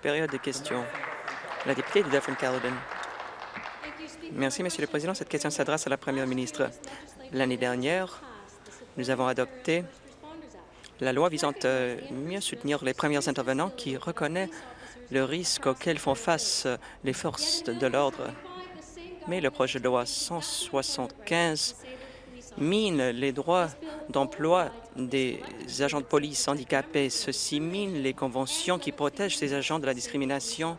Période de questions. La députée de Dufferin-Caledon. Merci, Monsieur le Président. Cette question s'adresse à la Première ministre. L'année dernière, nous avons adopté la loi visant à mieux soutenir les premiers intervenants qui reconnaît le risque auquel font face les forces de l'ordre. Mais le projet de loi 175 mine les droits d'emploi des agents de police handicapés. Ceci mine les conventions qui protègent ces agents de la discrimination.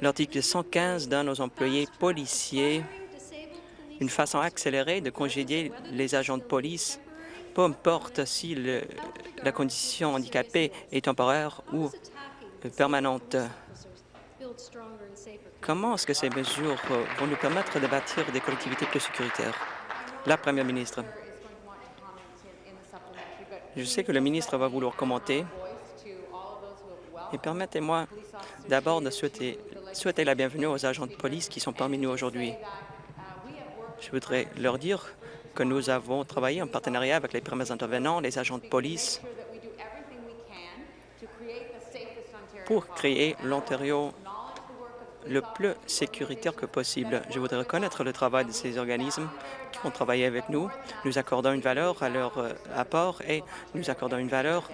L'article 115 donne aux employés policiers une façon accélérée de congédier les agents de police, peu importe si la condition handicapée est temporaire ou permanente. Comment est-ce que ces mesures vont nous permettre de bâtir des collectivités plus sécuritaires? La Première ministre. Je sais que le ministre va vouloir commenter. Et permettez-moi d'abord de souhaiter, souhaiter la bienvenue aux agents de police qui sont parmi nous aujourd'hui. Je voudrais leur dire que nous avons travaillé en partenariat avec les premiers intervenants, les agents de police, pour créer l'Ontario le plus sécuritaire que possible. Je voudrais reconnaître le travail de ces organismes qui ont travaillé avec nous. Nous accordons une valeur à leur euh, apport et nous accordons une valeur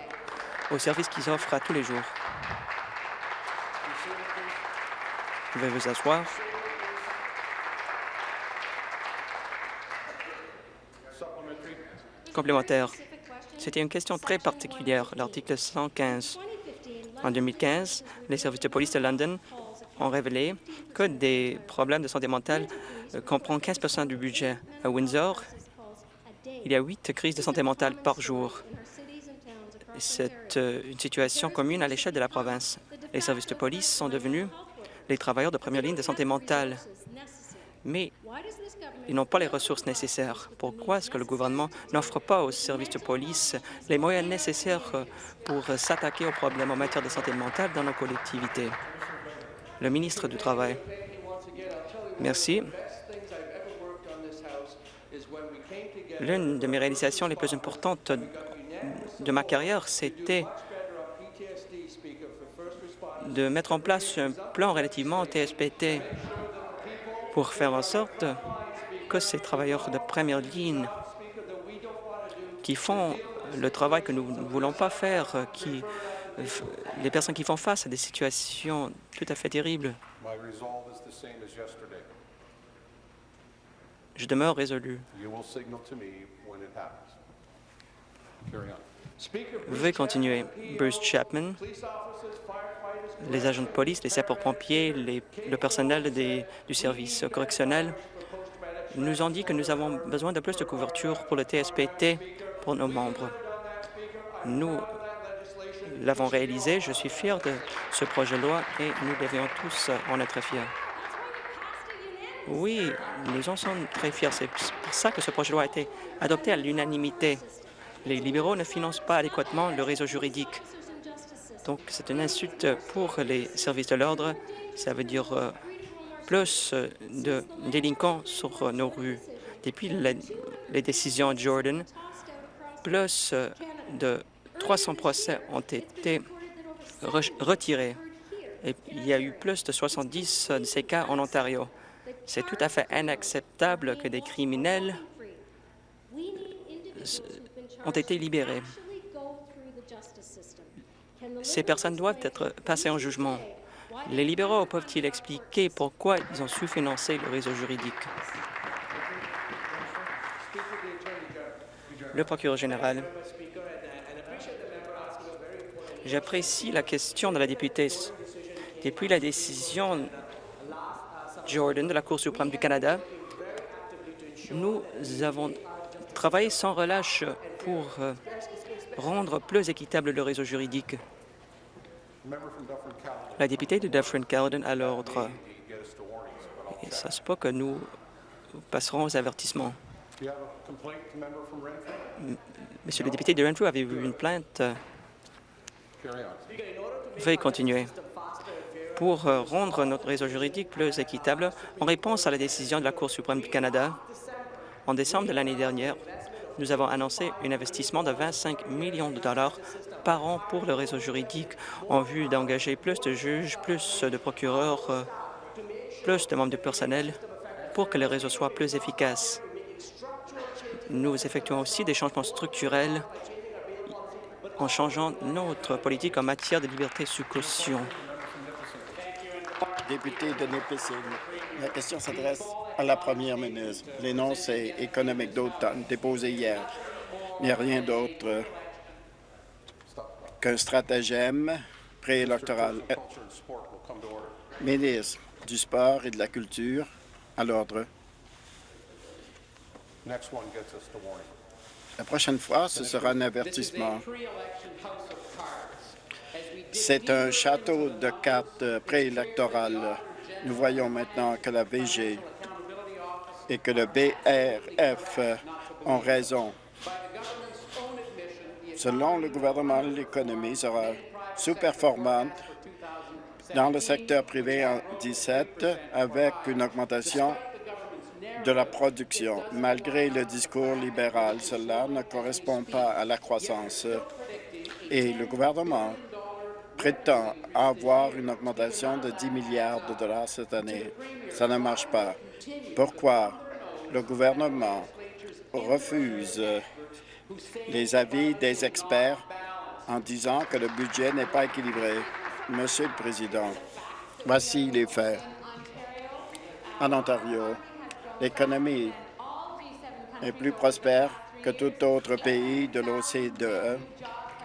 aux services qu'ils offrent à tous les jours. Pouvez vous asseoir. Complémentaire. C'était une question très particulière, l'article 115. En 2015, les services de police de London ont révélé que des problèmes de santé mentale euh, comprennent 15% du budget. À Windsor, il y a huit crises de santé mentale par jour. C'est euh, une situation commune à l'échelle de la province. Les services de police sont devenus les travailleurs de première ligne de santé mentale. Mais ils n'ont pas les ressources nécessaires. Pourquoi est-ce que le gouvernement n'offre pas aux services de police les moyens nécessaires euh, pour s'attaquer aux problèmes en matière de santé mentale dans nos collectivités? Le ministre du Travail. Merci. L'une de mes réalisations les plus importantes de ma carrière, c'était de mettre en place un plan relativement TSPT pour faire en sorte que ces travailleurs de première ligne qui font le travail que nous ne voulons pas faire, qui les personnes qui font face à des situations tout à fait terribles. Je demeure résolu. Veuillez continuer. Bruce Chapman, les agents de police, les sapeurs-pompiers, le personnel du service correctionnel nous ont dit que nous avons besoin de plus de couverture pour le TSPT pour nos membres. Nous l'avons réalisé. Je suis fier de ce projet de loi et nous devions tous en être fiers. Oui, nous en sommes très fiers. C'est pour ça que ce projet de loi a été adopté à l'unanimité. Les libéraux ne financent pas adéquatement le réseau juridique. Donc, c'est une insulte pour les services de l'ordre. Ça veut dire euh, plus de délinquants sur nos rues. Depuis les décisions Jordan, plus de 300 procès ont été retirés. Et il y a eu plus de 70 de ces cas en Ontario. C'est tout à fait inacceptable que des criminels ont été libérés. Ces personnes doivent être passées en jugement. Les libéraux peuvent-ils expliquer pourquoi ils ont su financer le réseau juridique? Le procureur général. J'apprécie la question de la députée. Depuis la décision Jordan de la Cour suprême du Canada, nous avons travaillé sans relâche pour euh, rendre plus équitable le réseau juridique. La députée de Dufferin-Caledon a l'ordre. Ça se peut que nous passerons aux avertissements. Monsieur le député de Renfrew, avez-vous une plainte Veuillez continuer. Pour euh, rendre notre réseau juridique plus équitable, en réponse à la décision de la Cour suprême du Canada, en décembre de l'année dernière, nous avons annoncé un investissement de 25 millions de dollars par an pour le réseau juridique en vue d'engager plus de juges, plus de procureurs, euh, plus de membres du personnel pour que le réseau soit plus efficace. Nous effectuons aussi des changements structurels en changeant notre politique en matière de liberté sous caution. Député de Nipissing, la question s'adresse à la première ministre. L'énoncé économique d'automne déposé hier n'est rien d'autre qu'un stratagème préélectoral. Ministre du Sport et de la Culture, à l'ordre. La prochaine fois, ce sera un avertissement. C'est un château de cartes préélectorales. Nous voyons maintenant que la VG et que le BRF ont raison. Selon le gouvernement, l'économie sera sous-performante dans le secteur privé en 17 avec une augmentation de la production. Malgré le discours libéral, cela ne correspond pas à la croissance. Et le gouvernement prétend avoir une augmentation de 10 milliards de dollars cette année. Ça ne marche pas. Pourquoi le gouvernement refuse les avis des experts en disant que le budget n'est pas équilibré? Monsieur le Président, voici les faits. En Ontario, l'économie est plus prospère que tout autre pays de l'OCDE.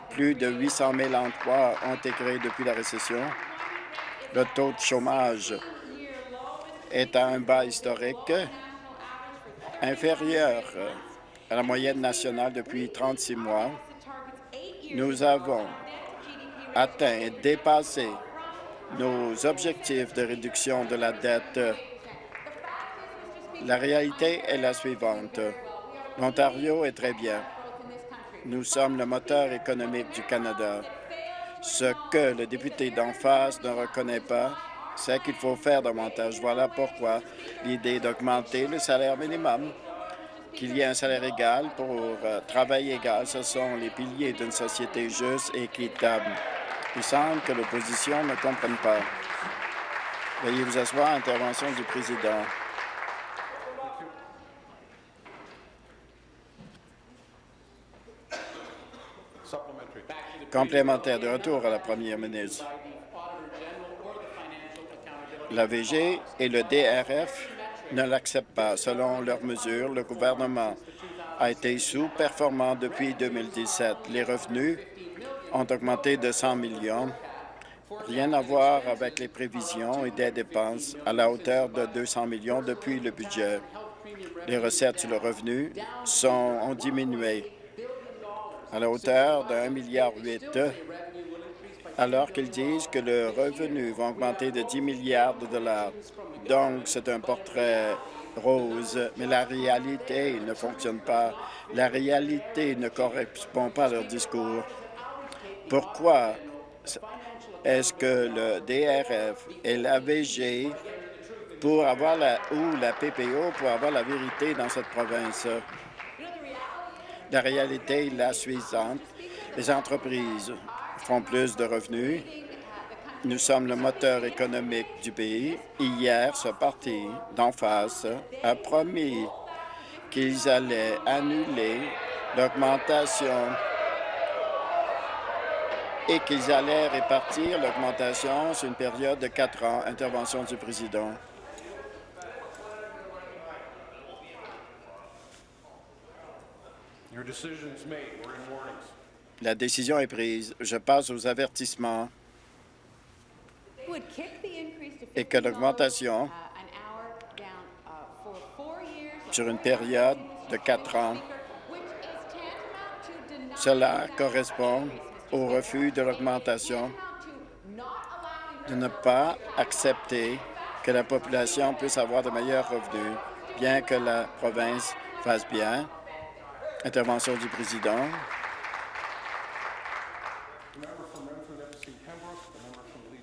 Plus de 800 000 emplois ont été créés depuis la récession. Le taux de chômage est à un bas historique inférieur à la moyenne nationale depuis 36 mois. Nous avons atteint et dépassé nos objectifs de réduction de la dette. La réalité est la suivante. L'Ontario est très bien. Nous sommes le moteur économique du Canada. Ce que le député d'en face ne reconnaît pas, c'est qu'il faut faire davantage. Voilà pourquoi l'idée d'augmenter le salaire minimum, qu'il y ait un salaire égal pour euh, travail égal, ce sont les piliers d'une société juste et équitable. Il semble que l'opposition ne comprenne pas. Veuillez vous asseoir. Intervention du président. Complémentaire de retour à la première ministre. La VG et le DRF ne l'acceptent pas. Selon leurs mesures, le gouvernement a été sous-performant depuis 2017. Les revenus ont augmenté de 100 millions. Rien à voir avec les prévisions et des dépenses à la hauteur de 200 millions depuis le budget. Les recettes sur le revenu sont, ont diminué à la hauteur de 1,8 milliard alors qu'ils disent que le revenu va augmenter de 10 milliards de dollars. Donc, c'est un portrait rose, mais la réalité ne fonctionne pas. La réalité ne correspond pas à leur discours. Pourquoi est-ce que le DRF et l'AVG pour avoir la, ou la PPO pour avoir la vérité dans cette province? La réalité est la suivante. Les entreprises font plus de revenus. Nous sommes le moteur économique du pays. Hier, ce parti d'en face a promis qu'ils allaient annuler l'augmentation et qu'ils allaient répartir l'augmentation sur une période de quatre ans. Intervention du président. La décision est prise. Je passe aux avertissements et que l'augmentation sur une période de quatre ans, cela correspond au refus de l'augmentation, de ne pas accepter que la population puisse avoir de meilleurs revenus, bien que la province fasse bien. Intervention du président.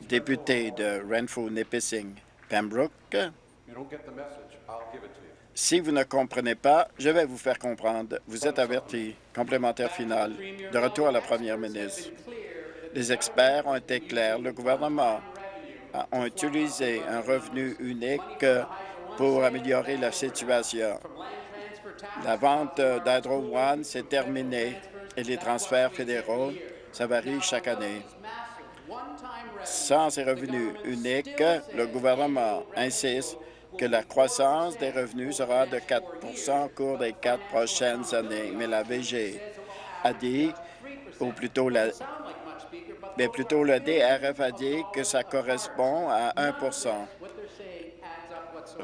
Député de Renfrew-Nipissing, Pembroke. Si vous ne comprenez pas, je vais vous faire comprendre. Vous êtes averti. Complémentaire final. De retour à la première ministre. Les experts ont été clairs. Le gouvernement a utilisé un revenu unique pour améliorer la situation. La vente d'Hydro One s'est terminée et les transferts fédéraux, ça varie chaque année. Sans ces revenus uniques, le gouvernement insiste que la croissance des revenus sera de 4% au cours des quatre prochaines années. Mais la VG a dit, ou plutôt la le DRF a dit que ça correspond à 1%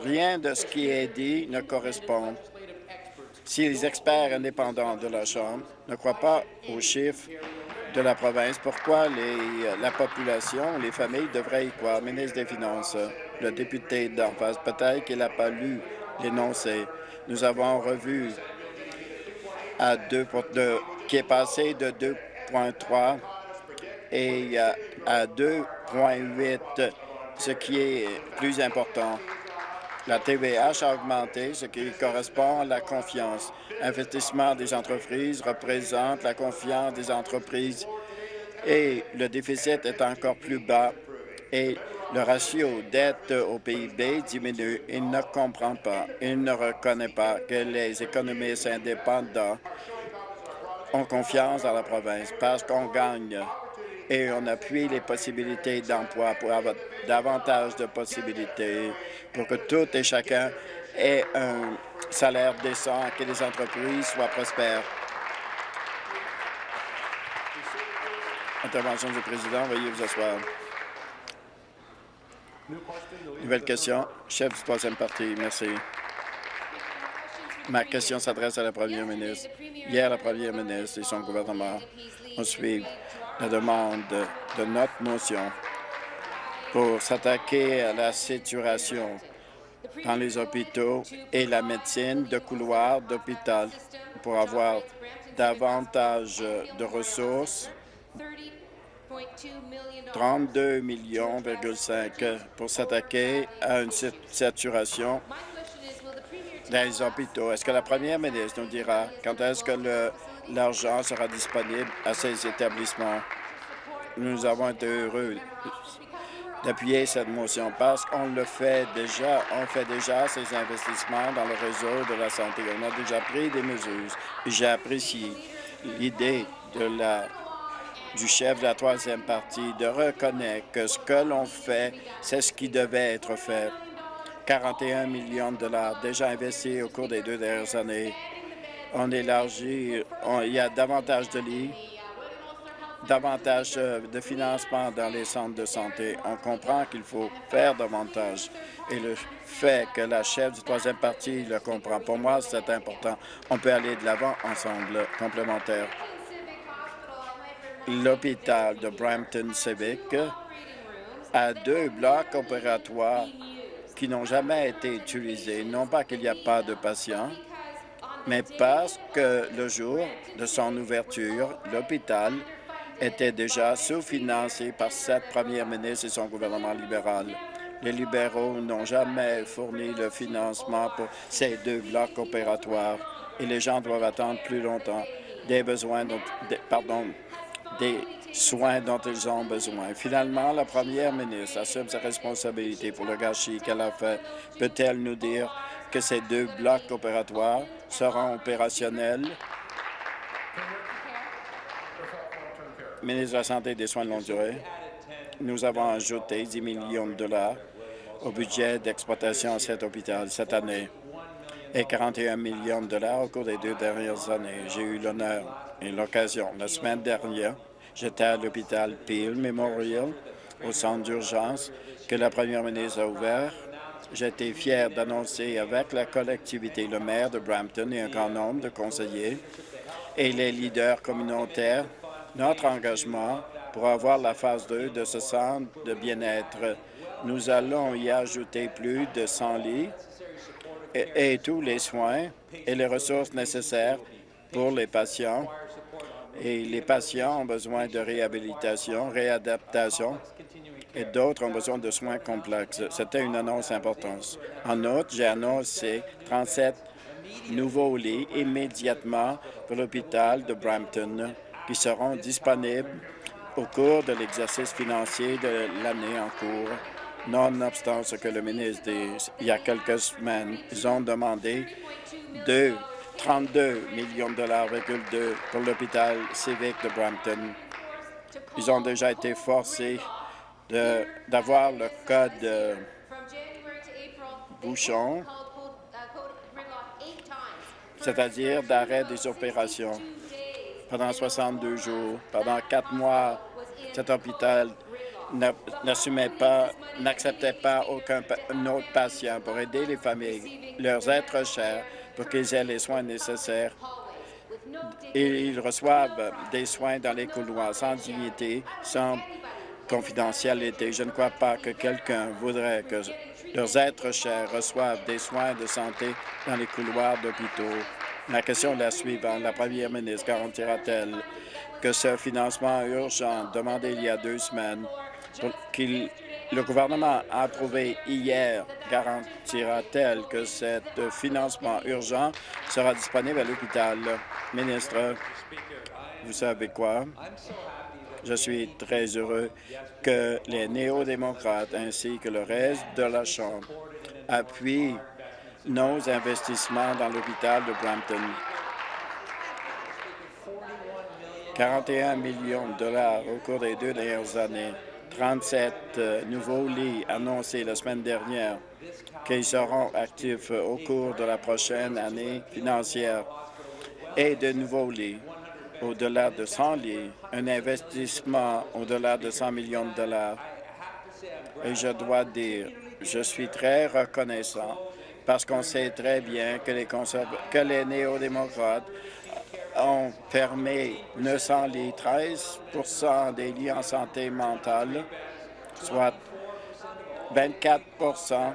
Rien de ce qui est dit ne correspond. Si les experts indépendants de la Chambre ne croient pas aux chiffres de la province, pourquoi la population, les familles devraient y croire? Ministre des Finances, le député d'en face, peut-être qu'il n'a pas lu l'énoncé. Nous avons revu à 2 qui est passé de 2,3 et à 2,8, ce qui est plus important. La TVH a augmenté, ce qui correspond à la confiance. Investissement des entreprises représente la confiance des entreprises et le déficit est encore plus bas et le ratio dette au PIB diminue. Il ne comprend pas, il ne reconnaît pas que les économistes indépendants ont confiance dans la province parce qu'on gagne et on appuie les possibilités d'emploi pour avoir davantage de possibilités pour que tout et chacun ait un salaire décent, que les entreprises soient prospères. Intervention du président, veuillez vous asseoir. Nouvelle question, chef du troisième parti. Merci. Ma question s'adresse à la première ministre. Hier, la première ministre et son gouvernement ont suivi la demande de notre motion pour s'attaquer à la saturation dans les hôpitaux et la médecine de couloir d'hôpital pour avoir davantage de ressources 32 millions pour s'attaquer à une saturation dans les hôpitaux. Est-ce que la première ministre nous dira quand est-ce que l'argent sera disponible à ces établissements? Nous avons été heureux d'appuyer cette motion parce qu'on le fait déjà, on fait déjà ces investissements dans le réseau de la santé. On a déjà pris des mesures. J'ai apprécié l'idée du chef de la troisième partie de reconnaître que ce que l'on fait, c'est ce qui devait être fait. 41 millions de dollars déjà investis au cours des deux dernières années. On élargit, il y a davantage de lits, davantage euh, de financement dans les centres de santé. On comprend qu'il faut faire davantage. Et le fait que la chef du troisième parti le comprend, pour moi, c'est important. On peut aller de l'avant ensemble, complémentaire. L'hôpital de Brampton Civic a deux blocs opératoires qui n'ont jamais été utilisés. Non pas qu'il n'y a pas de patients, mais parce que le jour de son ouverture, l'hôpital était déjà sous-financé par cette première ministre et son gouvernement libéral. Les libéraux n'ont jamais fourni le financement pour ces deux blocs opératoires et les gens doivent attendre plus longtemps des besoins, dont, pardon, des soins dont ils ont besoin. Finalement, la première ministre assume sa responsabilité pour le gâchis qu'elle a fait. Peut-elle nous dire que ces deux blocs opératoires seront opérationnels ministre de la Santé et des Soins de longue durée, nous avons ajouté 10 millions de dollars au budget d'exploitation à cet hôpital cette année et 41 millions de dollars au cours des deux dernières années. J'ai eu l'honneur et l'occasion. La semaine dernière, j'étais à l'hôpital Peel Memorial, au centre d'urgence que la première ministre a ouvert. J'étais fier d'annoncer avec la collectivité, le maire de Brampton et un grand nombre de conseillers et les leaders communautaires notre engagement pour avoir la phase 2 de ce centre de bien-être. Nous allons y ajouter plus de 100 lits et, tous les soins et les ressources nécessaires pour les patients. Et les patients ont besoin de réhabilitation, réadaptation et d'autres ont besoin de soins complexes. C'était une annonce importante. En outre, j'ai annoncé 37 nouveaux lits immédiatement pour l'hôpital de Brampton qui seront disponibles au cours de l'exercice financier de l'année en cours. Nonobstant ce que le ministre dit, il y a quelques semaines, ils ont demandé de 32 millions de dollars pour l'hôpital civique de Brampton. Ils ont déjà été forcés d'avoir le code bouchon, c'est-à-dire d'arrêt des opérations pendant 62 jours. Pendant quatre mois, cet hôpital n'assumait pas, n'acceptait pas aucun autre patient pour aider les familles, leurs êtres chers, pour qu'ils aient les soins nécessaires. Et ils reçoivent des soins dans les couloirs sans dignité, sans confidentialité. Je ne crois pas que quelqu'un voudrait que leurs êtres chers reçoivent des soins de santé dans les couloirs d'hôpitaux. Ma question est la suivante. La première ministre garantira-t-elle que ce financement urgent demandé il y a deux semaines, qu'il le gouvernement a approuvé hier, garantira-t-elle que ce financement urgent sera disponible à l'hôpital? Ministre, vous savez quoi? Je suis très heureux que les néo-démocrates ainsi que le reste de la Chambre appuient nos investissements dans l'hôpital de Brampton. 41 millions de dollars au cours des deux dernières années, 37 euh, nouveaux lits annoncés la semaine dernière qui seront actifs au cours de la prochaine année financière. Et de nouveaux lits au-delà de 100 lits, un investissement au-delà de 100 millions de dollars. Et je dois dire, je suis très reconnaissant parce qu'on sait très bien que les, néo-démocrates ont fermé 900 lits, 13% des lits en santé mentale, soit 24%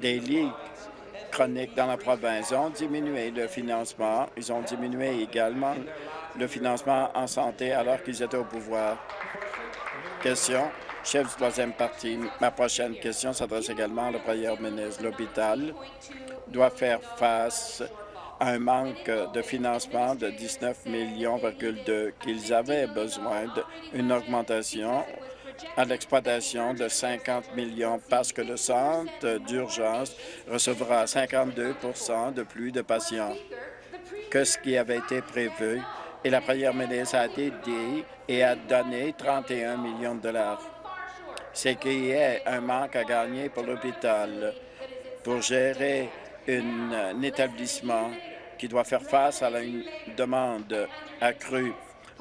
des lits chroniques dans la province. Ont diminué le financement. Ils ont diminué également le financement en santé alors qu'ils étaient au pouvoir. Question, chef du troisième parti. Ma prochaine question s'adresse également à la premier ministre. L'hôpital doit faire face à un manque de financement de 19 millions qu'ils avaient besoin d'une augmentation à l'exploitation de 50 millions parce que le centre d'urgence recevra 52% de plus de patients que ce qui avait été prévu et la première ministre a aidé et a donné 31 millions de dollars. C'est qu'il y a un manque à gagner pour l'hôpital pour gérer un établissement qui doit faire face à une demande accrue.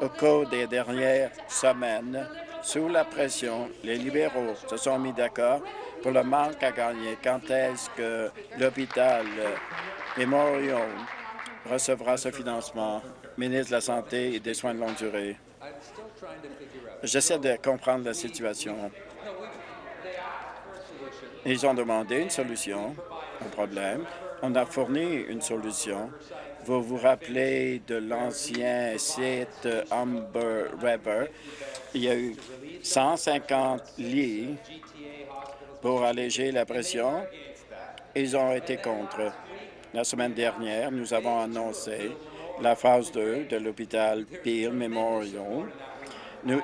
Au cours des dernières semaines, sous la pression, les libéraux se sont mis d'accord pour le manque à gagner. Quand est-ce que l'hôpital Memorial recevra ce financement? ministre de la Santé et des Soins de longue durée. J'essaie de comprendre la situation. Ils ont demandé une solution au problème. On a fourni une solution. Vous vous rappelez de l'ancien site Humber River? Il y a eu 150 lits pour alléger la pression. Ils ont été contre. La semaine dernière, nous avons annoncé la phase 2 de l'hôpital Peel Memorial,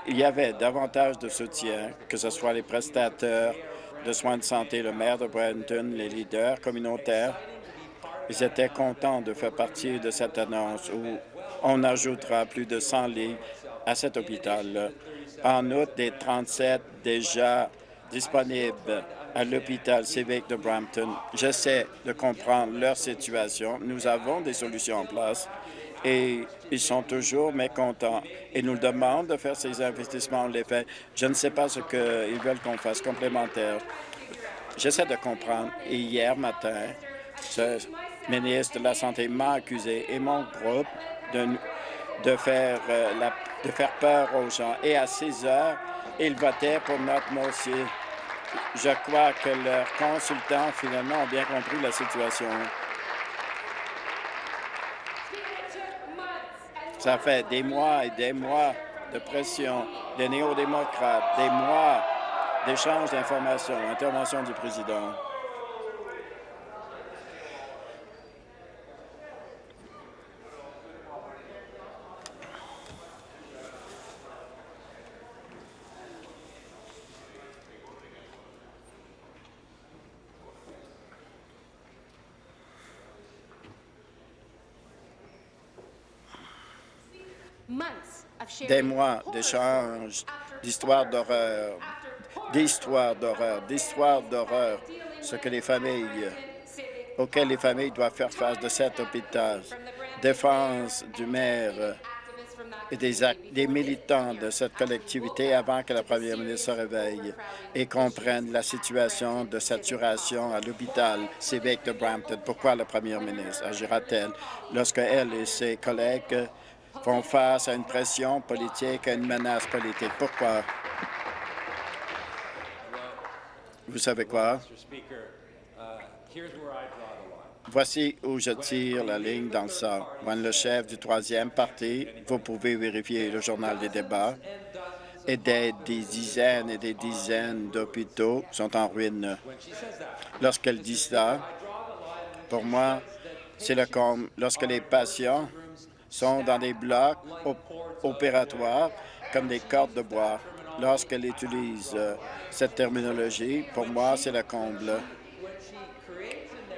il y avait davantage de soutien, que ce soit les prestataires de soins de santé, le maire de Brampton, les leaders communautaires. Ils étaient contents de faire partie de cette annonce où on ajoutera plus de 100 lits à cet hôpital. En outre, des 37 déjà disponibles à l'hôpital civique de Brampton. J'essaie de comprendre leur situation. Nous avons des solutions en place et ils sont toujours mécontents et nous demandent de faire ces investissements. Les. Je ne sais pas ce qu'ils veulent qu'on fasse complémentaire. J'essaie de comprendre. Et hier matin, ce ministre de la Santé m'a accusé et mon groupe de, euh, faire peur aux gens. Et à 6 heures, ils votaient pour notre motion. Je crois que leurs consultants, finalement, ont bien compris la situation. Ça fait des mois et des mois de pression des néo-démocrates, des mois d'échange d'informations. Intervention du président. Des mois d'échanges, d'histoires d'horreur, d'histoires d'horreur, d'histoires d'horreur, ce que les familles, auxquelles les familles doivent faire face de cet hôpital, défense du maire et des, des militants de cette collectivité avant que la première ministre se réveille et comprenne la situation de saturation à l'hôpital civique de Brampton. Pourquoi la première ministre agira-t-elle lorsque elle et ses collègues font face à une pression politique, à une menace politique. Pourquoi? Vous savez quoi? Voici où je tire la ligne dans ça. Moi, le chef du troisième parti, vous pouvez vérifier le journal des débats, et des, des dizaines et des dizaines d'hôpitaux sont en ruine. Lorsqu'elle dit ça, pour moi, c'est le comme lorsque les patients sont dans des blocs opératoires comme des cordes de bois. Lorsqu'elle utilise euh, cette terminologie, pour moi, c'est le comble.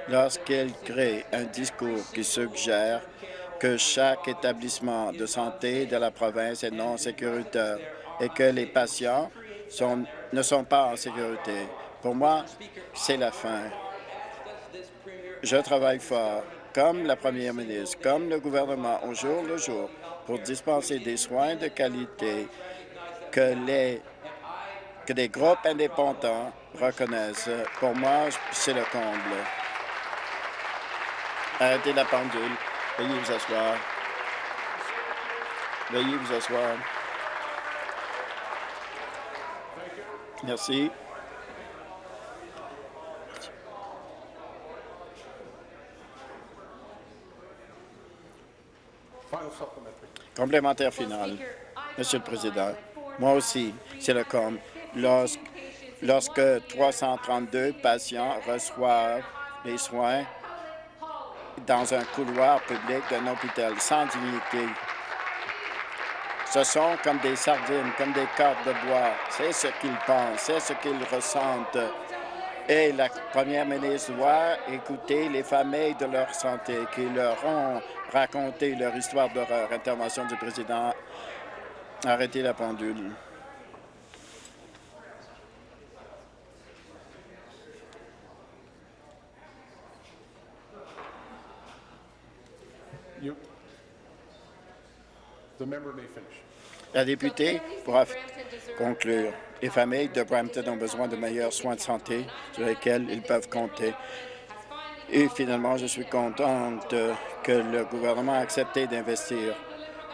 Lorsqu'elle crée un discours qui suggère que chaque établissement de santé de la province est non sécuritaire et que les patients ne sont pas en sécurité. Pour moi, c'est la fin. Je travaille fort comme la première ministre, comme le gouvernement au jour le jour pour dispenser des soins de qualité que les que des groupes indépendants reconnaissent. Pour moi, c'est le comble. Arrêtez la pendule. Veuillez vous asseoir. Veuillez vous asseoir. Merci. Complémentaire final. Monsieur le Président, moi aussi, c'est le com. Lorsque, lorsque 332 patients reçoivent les soins dans un couloir public d'un hôpital sans dignité, ce sont comme des sardines, comme des cordes de bois. C'est ce qu'ils pensent, c'est ce qu'ils ressentent. Et la première ministre doit écouter les familles de leur santé qui leur ont raconter leur histoire d'horreur. Intervention du président. Arrêtez la pendule. La députée pourra conclure. Les familles de Brampton ont besoin de meilleurs soins de santé sur lesquels ils peuvent compter. Et finalement, je suis contente que le gouvernement a accepté d'investir.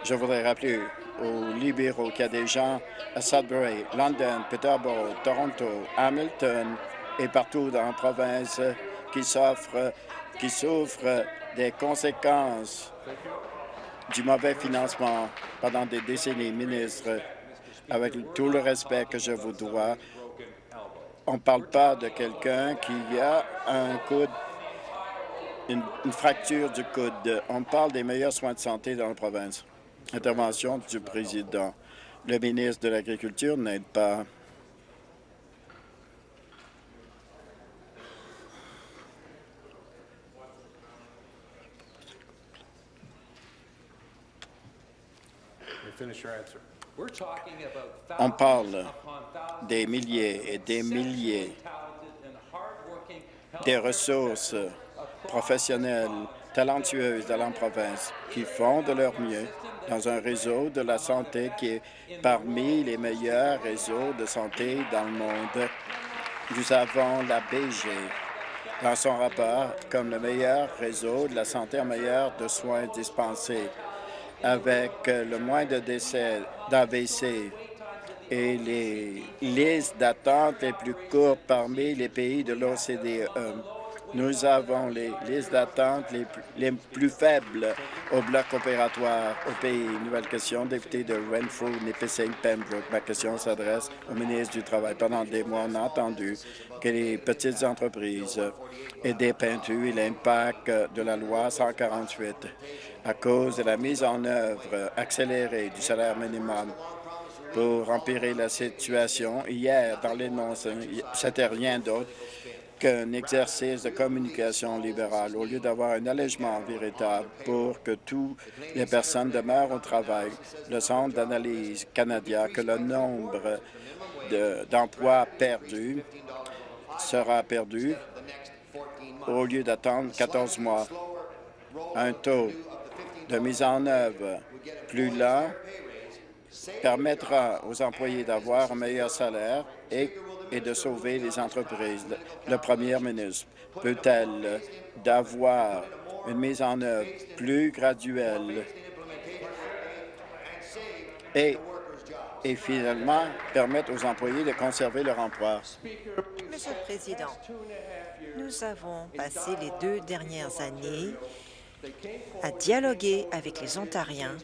Je voudrais rappeler aux libéraux qu'il y a des gens à Sudbury, London, Peterborough, Toronto, Hamilton et partout dans la province qui souffrent, qui souffrent des conséquences du mauvais financement pendant des décennies, ministre. Avec tout le respect que je vous dois, on ne parle pas de quelqu'un qui a un coup une, fracture du coude. On parle des meilleurs soins de santé dans la province. Intervention du président. Le ministre de l'Agriculture n'aide pas. On parle des milliers et des milliers des ressources professionnelles talentueuses de la province qui font de leur mieux dans un réseau de la santé qui est parmi les meilleurs réseaux de santé dans le monde. Nous avons la BG dans son rapport comme le meilleur réseau de la santé en meilleur de soins dispensés, avec le moins de décès d'AVC et les listes d'attente les plus courtes parmi les pays de l'OCDE Nous avons les listes d'attente les, plus faibles au bloc opératoire au pays. Nouvelle question, député de Renfrew, Nipissing, Pembroke. Ma question s'adresse au ministre du Travail. Pendant des mois, on a entendu que les petites entreprises étaient peintues et l'impact de la loi 148 à cause de la mise en œuvre accélérée du salaire minimum pour empirer la situation. Hier, dans l'énonce, c'était rien d'autre qu'un exercice de communication libérale au lieu d'avoir un allègement véritable pour que toutes les personnes demeurent au travail. Le Centre d'analyse canadien que le nombre d'emplois perdus sera perdu au lieu d'attendre 14 mois. Un taux de mise en œuvre plus lent permettra aux employés d'avoir un meilleur salaire et, et, de sauver les entreprises. Le premier ministre peut-elle d'avoir une mise en œuvre plus graduelle et, et finalement permettre aux employés de conserver leur emploi? Monsieur le Président, nous avons passé les deux dernières années à dialoguer avec les Ontariens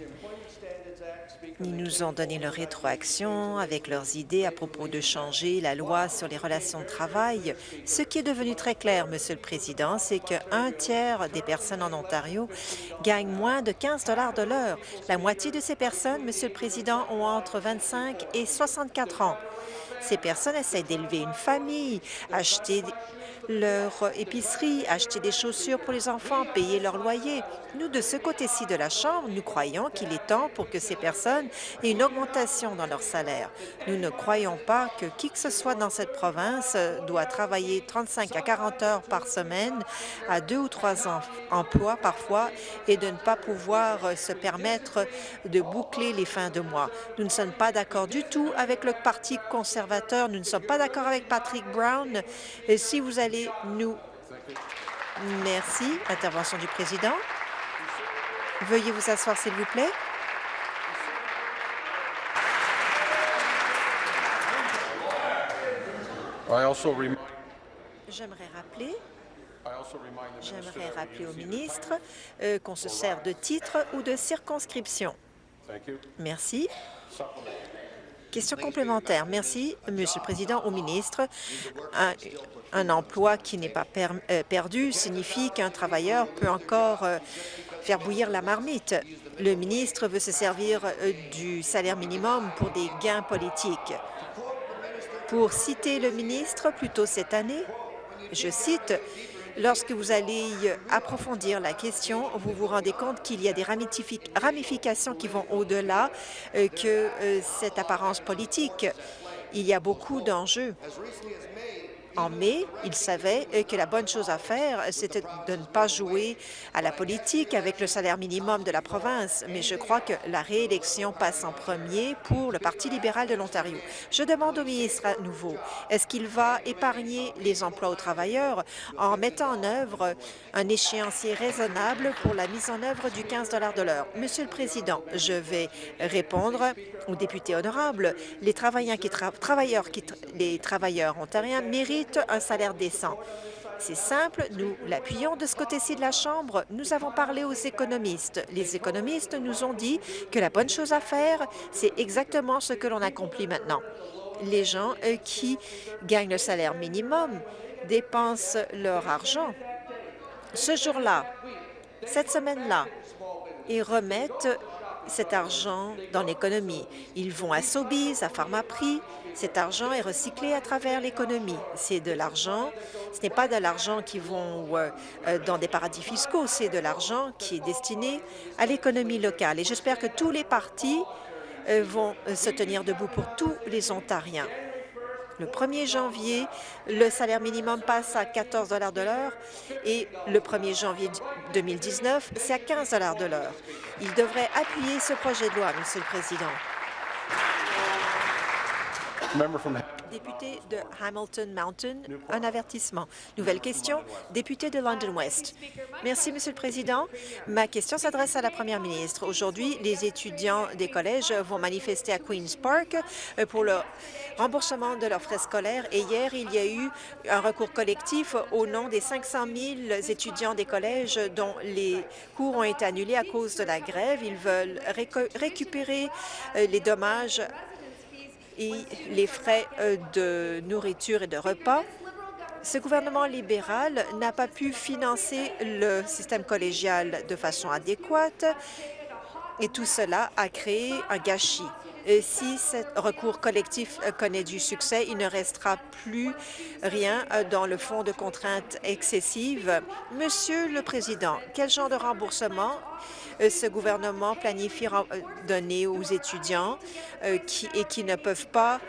ils nous ont donné leur rétroaction avec leurs idées à propos de changer la loi sur les relations de travail. Ce qui est devenu très clair, Monsieur le Président, c'est qu'un tiers des personnes en Ontario gagnent moins de 15 de l'heure. La moitié de ces personnes, Monsieur le Président, ont entre 25 et 64 ans. Ces personnes essaient d'élever une famille, acheter leur épicerie, acheter des chaussures pour les enfants, payer leur loyer. Nous, de ce côté-ci de la Chambre, nous croyons qu'il est temps pour que ces personnes aient une augmentation dans leur salaire. Nous ne croyons pas que qui que ce soit dans cette province doit travailler 35 à 40 heures par semaine à deux ou trois emplois parfois et de ne pas pouvoir se permettre de boucler les fins de mois. Nous ne sommes pas d'accord du tout avec le Parti conservateur. Nous ne sommes pas d'accord avec Patrick Brown. Et si vous allez nous... Merci. Intervention du président. Veuillez vous asseoir, s'il vous plaît. J'aimerais rappeler J'aimerais rappeler au ministre euh, qu'on se sert de titre ou de circonscription. Merci. Question complémentaire. Merci, Monsieur le Président, au ministre. Un, emploi qui n'est pas euh, perdu signifie qu'un travailleur peut encore euh, faire bouillir la marmite. Le ministre veut se servir euh, du salaire minimum pour des gains politiques. Pour citer le ministre, plus tôt cette année, je cite, Lorsque vous allez approfondir la question, vous vous rendez compte qu'il y a des ramifications qui vont au-delà que cette apparence politique. Il y a beaucoup d'enjeux en mai, il savait euh, que la bonne chose à faire, c'était de ne pas jouer à la politique avec le salaire minimum de la province, mais je crois que la réélection passe en premier pour le Parti libéral de l'Ontario. Je demande au ministre à nouveau, est-ce qu'il va épargner les emplois aux travailleurs en mettant en œuvre un échéancier raisonnable pour la mise en œuvre du 15 de l'heure? Monsieur le Président, je vais répondre aux députés honorables. Les travailleurs ontariens méritent un salaire décent. C'est simple, nous l'appuyons de ce côté-ci de la Chambre. Nous avons parlé aux économistes. Les économistes nous ont dit que la bonne chose à faire, c'est exactement ce que l'on accomplit maintenant. Les gens qui gagnent le salaire minimum dépensent leur argent ce jour-là, cette semaine-là, et remettent cet argent dans l'économie. Ils vont à Sobeys, à Pharmaprix. Cet argent est recyclé à travers l'économie. C'est de l'argent, ce n'est pas de l'argent qui vont euh, euh, dans des paradis fiscaux, c'est de l'argent qui est destiné à l'économie locale. Et j'espère que tous les partis euh, vont se tenir debout pour tous les Ontariens. Le 1er janvier, le salaire minimum passe à 14 de l'heure et le 1er janvier 2019, c'est à 15 de l'heure. Il devrait appuyer ce projet de loi, Monsieur le Président. Député de Hamilton Mountain, un avertissement. Nouvelle question, député de London West. Merci, Monsieur le Président. Ma question s'adresse à la Première ministre. Aujourd'hui, les étudiants des collèges vont manifester à Queen's Park euh, pour le remboursement de leurs frais scolaires et hier, il y a eu un recours collectif au nom des 500 000 étudiants des collèges dont les cours ont été annulés à cause de la grève. Ils veulent récupérer euh, les dommages et les frais euh, de nourriture et de repas. Ce gouvernement libéral n'a pas pu financer le système collégial de façon adéquate et tout cela a créé un gâchis. Si ce recours collectif euh, connaît du succès, il ne restera plus rien euh, dans le fonds de contraintes excessives. Monsieur le Président, quel genre de remboursement euh, ce gouvernement planifie donner aux étudiants qui, et qui ne peuvent pas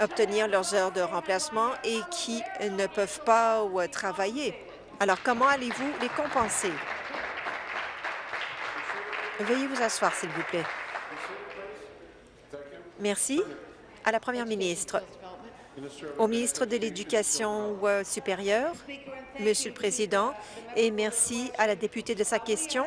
obtenir leurs heures de remplacement et qui ne peuvent pas travailler? Alors, comment allez-vous les compenser? Veuillez vous asseoir, s'il vous plaît. Merci. À la Première ministre. Au ministre de l'Éducation euh, supérieure, Monsieur le Président, et merci à la députée de sa question.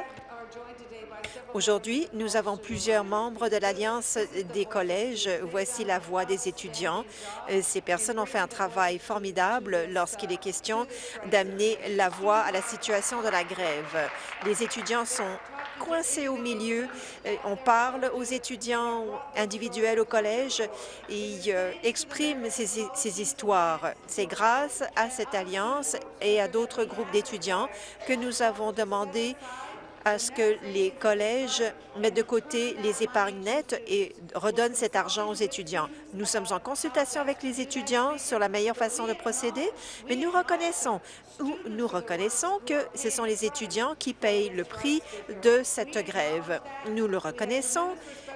Aujourd'hui, nous avons plusieurs membres de l'Alliance des collèges. Voici la voix des étudiants. Euh, ces personnes ont fait un travail formidable lorsqu'il est question d'amener la voix à la situation de la grève. Les étudiants sont coincés au milieu. Euh, on parle aux étudiants individuels au collège et euh, expriment ces, ces histoires. C'est grâce à cette alliance et à d'autres groupes d'étudiants que nous avons demandé à ce que les collèges mettent de côté les épargnes nettes et redonnent cet argent aux étudiants. Nous sommes en consultation avec les étudiants sur la meilleure façon de procéder, mais nous reconnaissons, nous reconnaissons que ce sont les étudiants qui payent le prix de cette grève. Nous le reconnaissons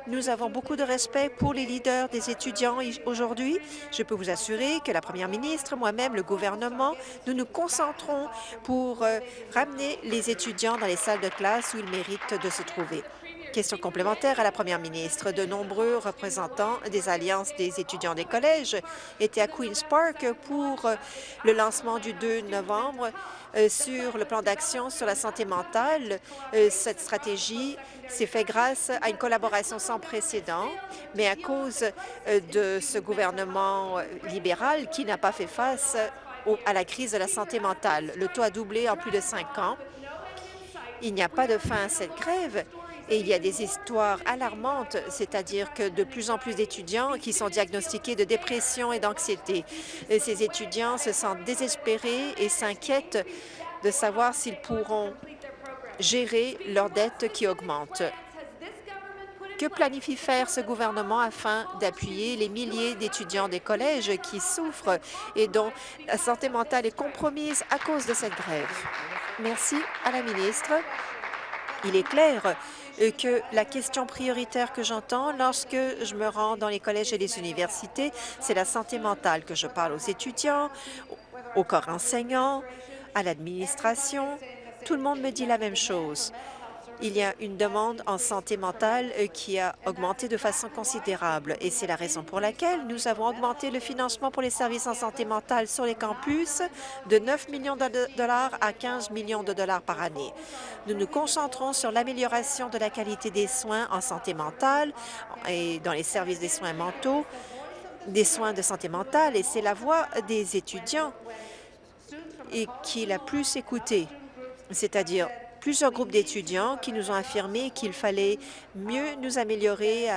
nous avons beaucoup de respect pour les leaders des étudiants aujourd'hui. Je peux vous assurer que la première ministre, moi-même, le gouvernement, nous nous concentrons pour euh, ramener les étudiants dans les salles de classe où ils méritent de se trouver. Question complémentaire à la première ministre. De nombreux représentants des alliances des étudiants des collèges étaient à Queen's Park pour euh, le lancement du 2 novembre euh, sur le plan d'action sur la santé mentale. Euh, cette stratégie s'est faite grâce à une collaboration sans précédent, mais à cause de ce gouvernement libéral qui n'a pas fait face à la crise de la santé mentale. Le taux a doublé en plus de cinq ans. Il n'y a pas de fin à cette grève et il y a des histoires alarmantes, c'est-à-dire que de plus en plus d'étudiants qui sont diagnostiqués de dépression et d'anxiété. Ces étudiants se sentent désespérés et s'inquiètent de savoir s'ils pourront gérer leurs dettes qui augmentent. Que planifie faire ce gouvernement afin d'appuyer les milliers d'étudiants des collèges qui souffrent et dont la santé mentale est compromise à cause de cette grève? Merci à la ministre. Il est clair que la question prioritaire que j'entends lorsque je me rends dans les collèges et les universités, c'est la santé mentale, que je parle aux étudiants, au corps enseignant, à l'administration. Tout le monde me dit la même chose il y a une demande en santé mentale euh, qui a augmenté de façon considérable et c'est la raison pour laquelle nous avons augmenté le financement pour les services en santé mentale sur les campus de 9 millions de dollars à 15 millions de dollars par année. Nous nous concentrons sur l'amélioration de la qualité des soins en santé mentale et dans les services des soins mentaux, des soins de santé mentale et c'est la voix des étudiants qui est la plus écoutée, c'est-à-dire plusieurs groupes d'étudiants qui nous ont affirmé qu'il fallait mieux nous améliorer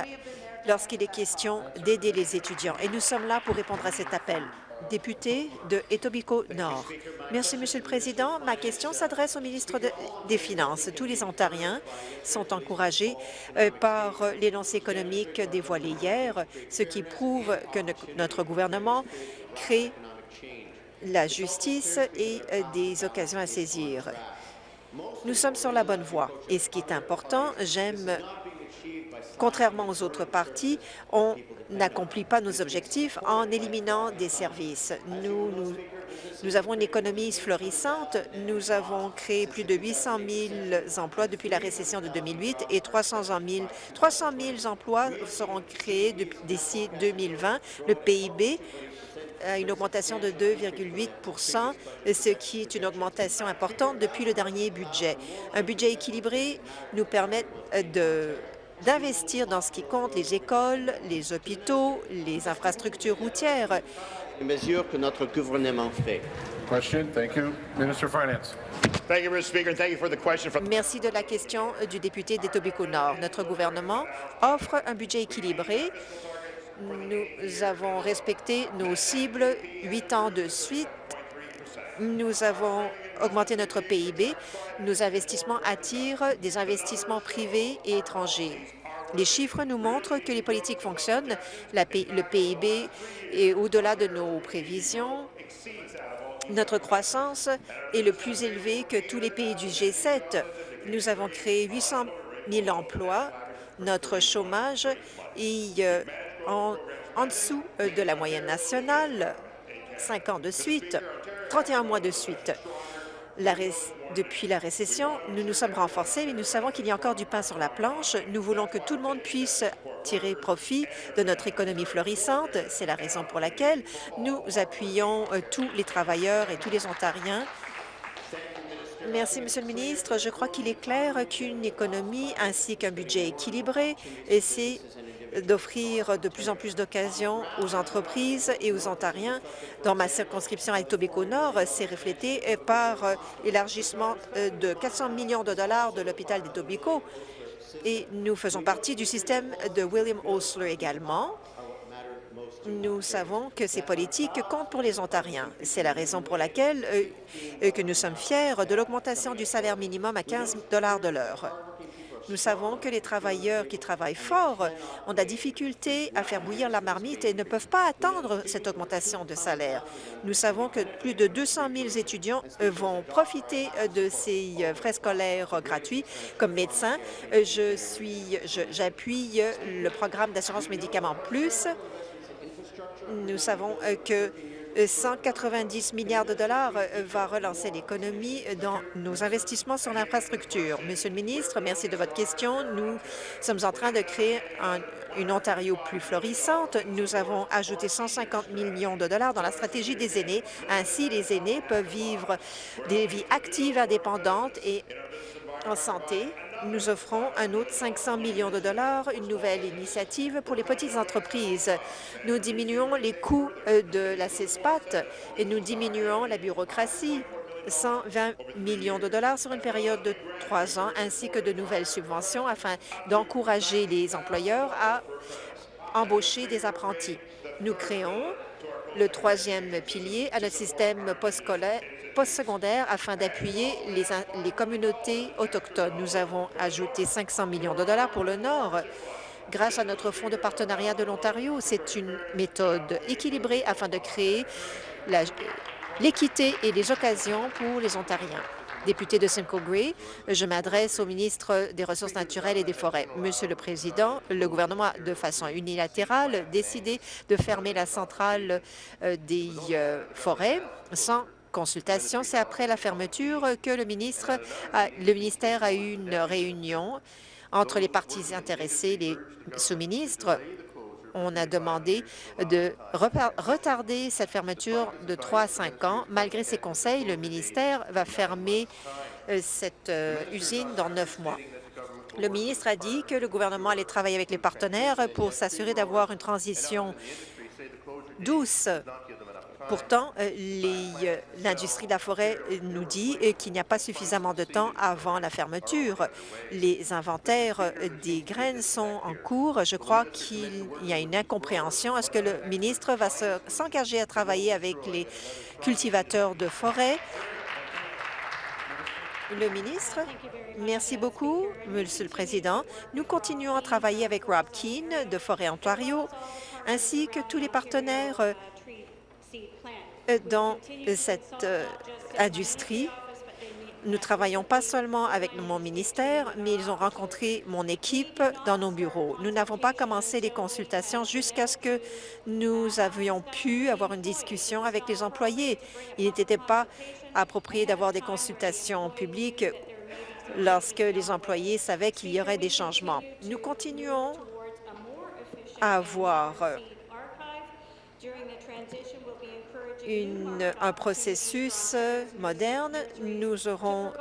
lorsqu'il est question d'aider les étudiants. Et nous sommes là pour répondre à cet appel. Député de Etobicoke Nord. Merci, Monsieur le Président. Ma question s'adresse au ministre des Finances. Tous les Ontariens sont encouragés euh, par l'énoncé économique dévoilé hier, ce qui prouve que notre gouvernement crée la justice et euh, des occasions à saisir. Nous sommes sur la bonne voie. Et ce qui est important, j'aime Contrairement aux autres partis, on n'accomplit pas nos objectifs en éliminant des services. Nous, nous, nous, avons une économie florissante. Nous avons créé plus de 800 000 emplois depuis la récession de 2008 et 300 000, 300 000 emplois seront créés d'ici 2020. Le PIB a une augmentation de 2,8% ce qui est une augmentation importante depuis le dernier budget. Un budget équilibré nous permet de d'investir dans ce qui compte, les écoles, les hôpitaux, les infrastructures routières. Les mesures que notre gouvernement fait. Question. Thank you. Minister Finance. Thank you, Mr. Speaker, and thank you for the question from Merci de la question du député d'Etobicoke-Nord. Notre gouvernement offre un budget équilibré. Nous avons respecté nos cibles huit ans de suite. Nous avons augmenter notre PIB. Nos investissements attirent des investissements privés et étrangers. Les chiffres nous montrent que les politiques fonctionnent. le PIB est au-delà de nos prévisions. Notre croissance est le plus élevé que tous les pays du G7. Nous avons créé 800 000 emplois. Notre chômage est euh, en, dessous euh, de la moyenne nationale, cinq ans de suite, 31 mois de suite depuis la récession, nous nous sommes renforcés, mais nous savons qu'il y a encore du pain sur la planche. Nous voulons que tout le monde puisse tirer profit de notre économie florissante. C'est la raison pour laquelle nous appuyons euh, tous les travailleurs et tous les Ontariens Merci, Monsieur le ministre. Je crois qu'il est clair qu'une économie ainsi qu'un budget équilibré, c'est d'offrir de plus en plus d'occasions aux entreprises et aux Ontariens. Dans ma circonscription à Etobicoke-Nord, c'est reflété par l'élargissement de 400 millions de dollars de l'hôpital d'Etobicoke. Et nous faisons partie du système de William Osler également. Nous savons que ces politiques comptent pour les Ontariens. C'est la raison pour laquelle euh, que nous sommes fiers de l'augmentation du salaire minimum à 15 dollars de l'heure. Nous savons que les travailleurs qui travaillent fort ont de la difficulté à faire bouillir la marmite et ne peuvent pas attendre cette augmentation de salaire. Nous savons que plus de 200 000 étudiants euh, vont profiter euh, de ces euh, frais scolaires gratuits. Comme médecin, je suis, j'appuie le programme d'assurance médicaments plus. Nous savons que 190 milliards de dollars euh, va relancer l'économie dans nos investissements sur l'infrastructure. Monsieur le ministre, merci de votre question. Nous sommes en train de créer une Ontario plus florissante. Nous avons ajouté 150 millions de dollars dans la stratégie des aînés. Ainsi, les aînés peuvent vivre des vies actives, indépendantes et en santé nous offrons un autre 500 millions de dollars, une nouvelle initiative pour les petites entreprises. Nous diminuons les coûts euh, de la CESPAT et nous diminuons la bureaucratie. 120 millions de dollars sur une période de trois ans, ainsi que de nouvelles subventions afin d'encourager les employeurs à embaucher des apprentis. Nous créons le troisième pilier à notre système postsecondaire afin d'appuyer les, les communautés autochtones. Nous avons ajouté 500 millions de dollars pour le Nord grâce à notre fonds de partenariat de l'Ontario. C'est une méthode équilibrée afin de créer l'équité et les occasions pour les Ontariens. Député de Simcoe Grey, je m'adresse au ministre des Ressources naturelles et des Forêts. Monsieur le Président, le gouvernement a de façon unilatérale décidé de fermer la centrale euh, des euh, forêts sans consultation. C'est après la fermeture que le, ministre le ministère a eu une réunion entre les parties intéressées, les sous-ministres. On a demandé de retarder cette fermeture de 3 à 5 ans. Malgré ces conseils, le ministère va fermer euh, cette euh, usine dans neuf mois. Le ministre a dit que le gouvernement allait travailler avec les partenaires pour s'assurer d'avoir une transition douce Pourtant, euh, euh, l'industrie de la forêt nous dit euh, qu'il n'y a pas suffisamment de temps avant la fermeture. Les inventaires des graines sont en cours. Je crois qu'il y a une incompréhension. Est-ce que le ministre va s'engager à travailler avec les cultivateurs de forêt? Le ministre, merci beaucoup, Monsieur le Président. Nous continuons à travailler avec Rob Keane de Forêt Ontario, ainsi que tous les partenaires dans cette euh, industrie. Nous travaillons pas seulement avec mon ministère, mais ils ont rencontré mon équipe dans nos bureaux. Nous n'avons pas commencé les consultations jusqu'à ce que nous avions pu avoir une discussion avec les employés. Il n'était pas approprié d'avoir des consultations publiques lorsque les employés savaient qu'il y aurait des changements. Nous continuons à avoir un processus moderne. Nous aurons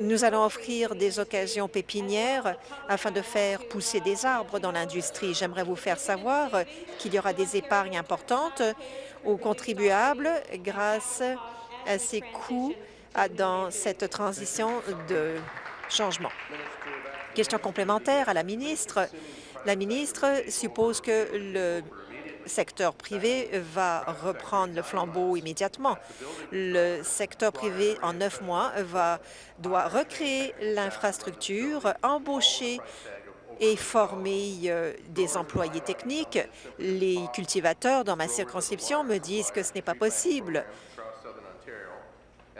nous allons offrir des occasions pépinières afin de faire pousser des arbres dans l'industrie. J'aimerais vous faire savoir qu'il y aura des épargnes importantes aux contribuables grâce à ces coûts dans cette transition de changement. Question complémentaire à la ministre. La ministre suppose que le secteur privé va reprendre le flambeau immédiatement. Le secteur privé, en neuf mois, doit recréer l'infrastructure, embaucher et former euh, des employés techniques. Les cultivateurs dans ma circonscription me disent que ce n'est pas possible.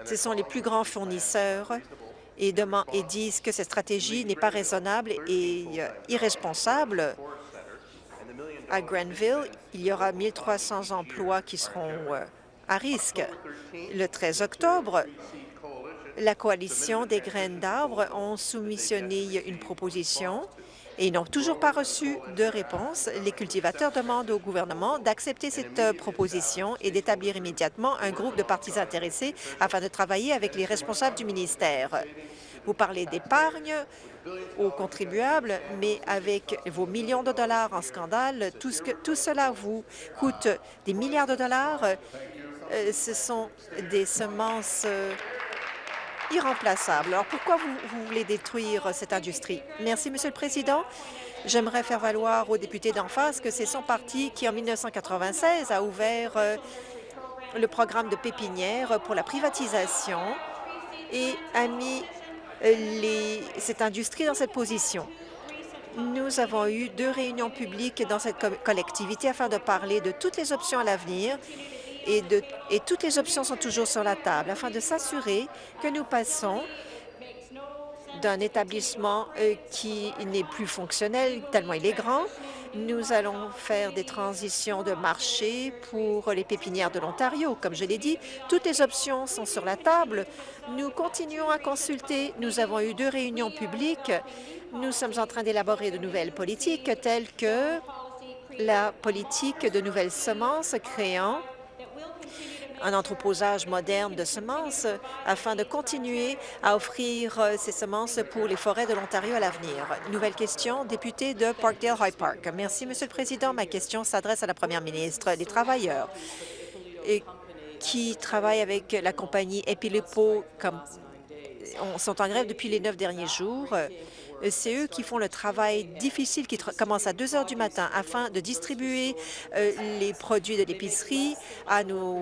Ce sont les plus grands fournisseurs et, et disent que cette stratégie n'est pas raisonnable et euh, irresponsable à Grenville, il y aura 1 300 emplois qui seront euh, à risque. Le 13 octobre, la coalition des graines d'arbres ont soumissionné une proposition et n'ont toujours pas reçu de réponse. Les cultivateurs demandent au gouvernement d'accepter cette euh, proposition et d'établir immédiatement un groupe de partis intéressés afin de travailler avec les responsables du ministère. Vous parlez d'épargne aux contribuables, mais avec vos millions de dollars en scandale, tout, ce que, tout cela vous coûte des milliards de dollars. Euh, ce sont des semences euh, irremplaçables. Alors pourquoi vous, voulez détruire cette industrie? Merci, Monsieur le Président. J'aimerais faire valoir aux députés d'en face que c'est son parti qui, en 1996, a ouvert euh, le programme de pépinière pour la privatisation et a mis cette industrie dans cette position. Nous avons eu deux réunions publiques dans cette collectivité afin de parler de toutes les options à l'avenir et, et toutes les options sont toujours sur la table afin de s'assurer que nous passons d'un établissement euh, qui n'est plus fonctionnel tellement il est grand nous allons faire des transitions de marché pour les pépinières de l'Ontario. Comme je l'ai dit, toutes les options sont sur la table. Nous continuons à consulter. Nous avons eu deux réunions publiques. Nous sommes en train d'élaborer de nouvelles politiques telles que la politique de nouvelles semences créant un entreposage moderne de semences afin de continuer à offrir euh, ces semences pour les forêts de l'Ontario à l'avenir. Nouvelle question, député de Parkdale High Park. Merci, Monsieur le Président. Ma question s'adresse à la Première ministre. Les travailleurs qui travaillent avec la compagnie Epilipo sont en grève depuis les neuf derniers jours. C'est eux qui font le travail difficile qui commence à 2 heures du matin afin de distribuer euh, les produits de l'épicerie à nos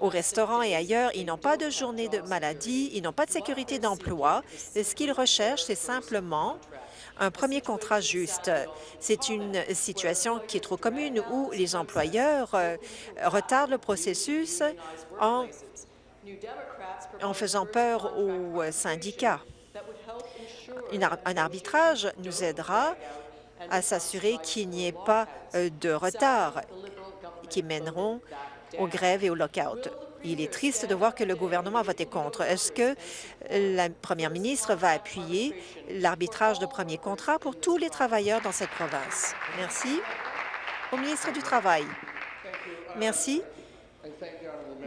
au restaurant et ailleurs, ils n'ont pas de journée de maladie, ils n'ont pas de sécurité d'emploi. Ce qu'ils recherchent, c'est simplement un premier contrat juste. C'est une situation qui est trop commune où les employeurs euh, retardent le processus en faisant peur aux syndicats. Un arbitrage nous aidera à s'assurer qu'il n'y ait pas euh, de retard qui mèneront aux grèves et aux lockouts. Il est triste de voir que le gouvernement a voté contre. Est-ce que la première ministre va appuyer l'arbitrage de premier contrat pour tous les travailleurs dans cette province? Merci. Au ministre du Travail. Merci.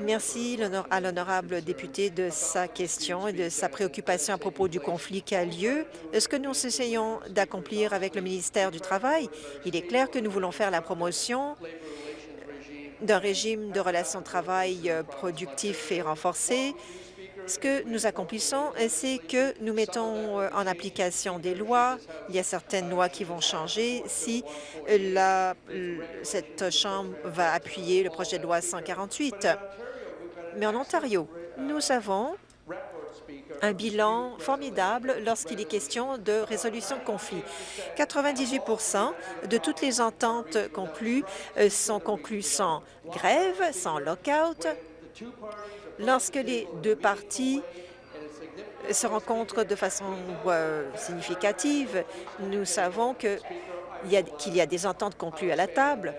Merci à l'honorable député de sa question et de sa préoccupation à propos du conflit qui a lieu. Ce que nous essayons d'accomplir avec le ministère du Travail, il est clair que nous voulons faire la promotion d'un régime de relations de travail euh, productif et renforcé. Ce que nous accomplissons, euh, c'est que nous mettons euh, en application des lois. Il y a certaines lois qui vont changer si la, cette Chambre va appuyer le projet de loi 148. Mais en Ontario, nous avons un bilan formidable lorsqu'il est question de résolution de conflits. 98% de toutes les ententes conclues euh, sont conclues sans grève, sans lockout. Lorsque les deux parties se rencontrent de façon euh, significative, nous savons qu'il y a des ententes conclues à la table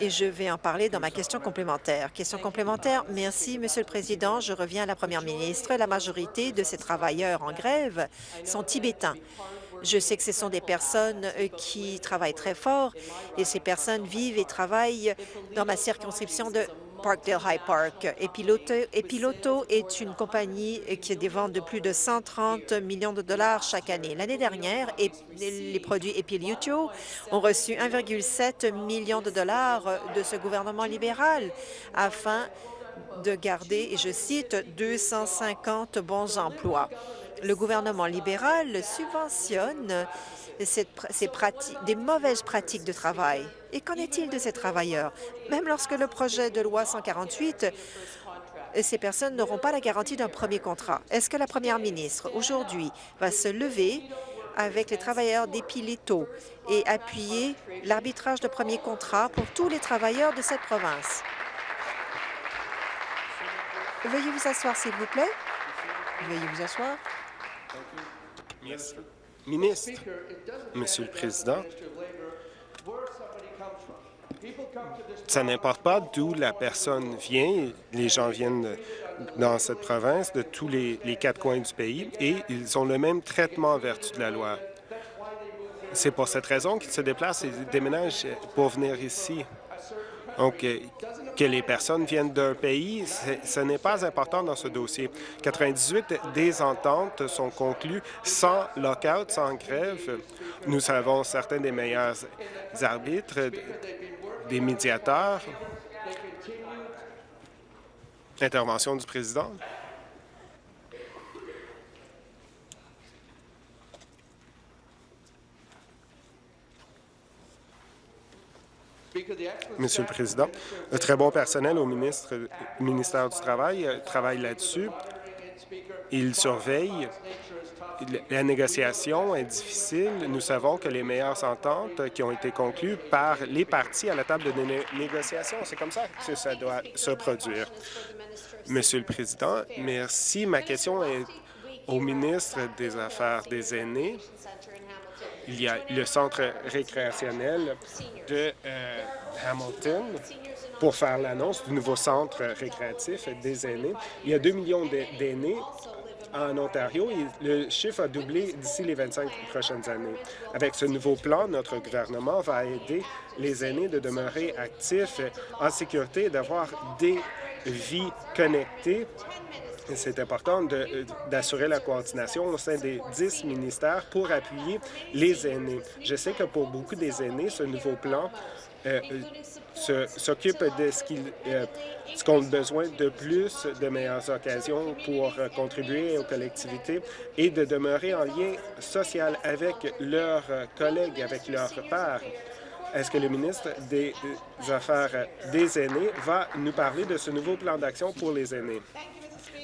et je vais en parler dans ma question complémentaire. Question complémentaire, merci, Monsieur le Président. Je reviens à la Première ministre. La majorité de ces travailleurs en grève sont tibétains. Je sais que ce sont des personnes euh, qui travaillent très fort et ces personnes vivent et travaillent dans ma circonscription de Parkdale High Park. Epiloto, est une compagnie qui a des ventes de plus de 130 millions de dollars chaque année. L'année dernière, les produits Epiloto ont reçu 1,7 million de dollars de ce gouvernement libéral afin de garder, et je cite, 250 bons emplois. Le gouvernement libéral subventionne ces pratiques, des mauvaises pratiques de travail. Et qu'en est-il de ces travailleurs? Même lorsque le projet de loi 148 ces personnes n'auront pas la garantie d'un premier contrat. Est-ce que la première ministre, aujourd'hui, va se lever avec les travailleurs d'Epileto et appuyer l'arbitrage de premier contrat pour tous les travailleurs de cette province? Veuillez vous asseoir, s'il vous plaît. Veuillez vous asseoir. Ministre, Monsieur le Président, ça n'importe pas d'où la personne vient. Les gens viennent dans cette province de tous les, quatre coins du pays et ils ont le même traitement en vertu de la loi. C'est pour cette raison qu'ils se déplacent et déménagent pour venir ici. Donc, euh, que les personnes viennent d'un pays, ce n'est pas important dans ce dossier. 98 des ententes sont conclues sans lockout, sans grève. Nous avons certains des meilleurs arbitres, des médiateurs. Intervention du président. Monsieur le Président, un très bon personnel au ministre, ministère du Travail euh, travaille là-dessus. Il surveille. La négociation est difficile. Nous savons que les meilleures ententes qui ont été conclues par les partis à la table de négociation, c'est comme ça que ça doit se produire. Monsieur le Président, merci. Ma question est au ministre des Affaires des aînés il y a le centre récréationnel de euh, Hamilton pour faire l'annonce du nouveau centre récréatif des aînés. Il y a 2 millions d'aînés en Ontario le chiffre a doublé d'ici les 25 prochaines années. Avec ce nouveau plan, notre gouvernement va aider les aînés de demeurer actifs, en sécurité et d'avoir des vies connectées c'est important d'assurer la coordination au sein des dix ministères pour appuyer les aînés. Je sais que pour beaucoup des aînés, ce nouveau plan euh, s'occupe de ce qu'ils euh, ont besoin de plus de meilleures occasions pour euh, contribuer aux collectivités et de demeurer en lien social avec leurs collègues, avec leurs pairs. Est-ce que le ministre des Affaires des aînés va nous parler de ce nouveau plan d'action pour les aînés?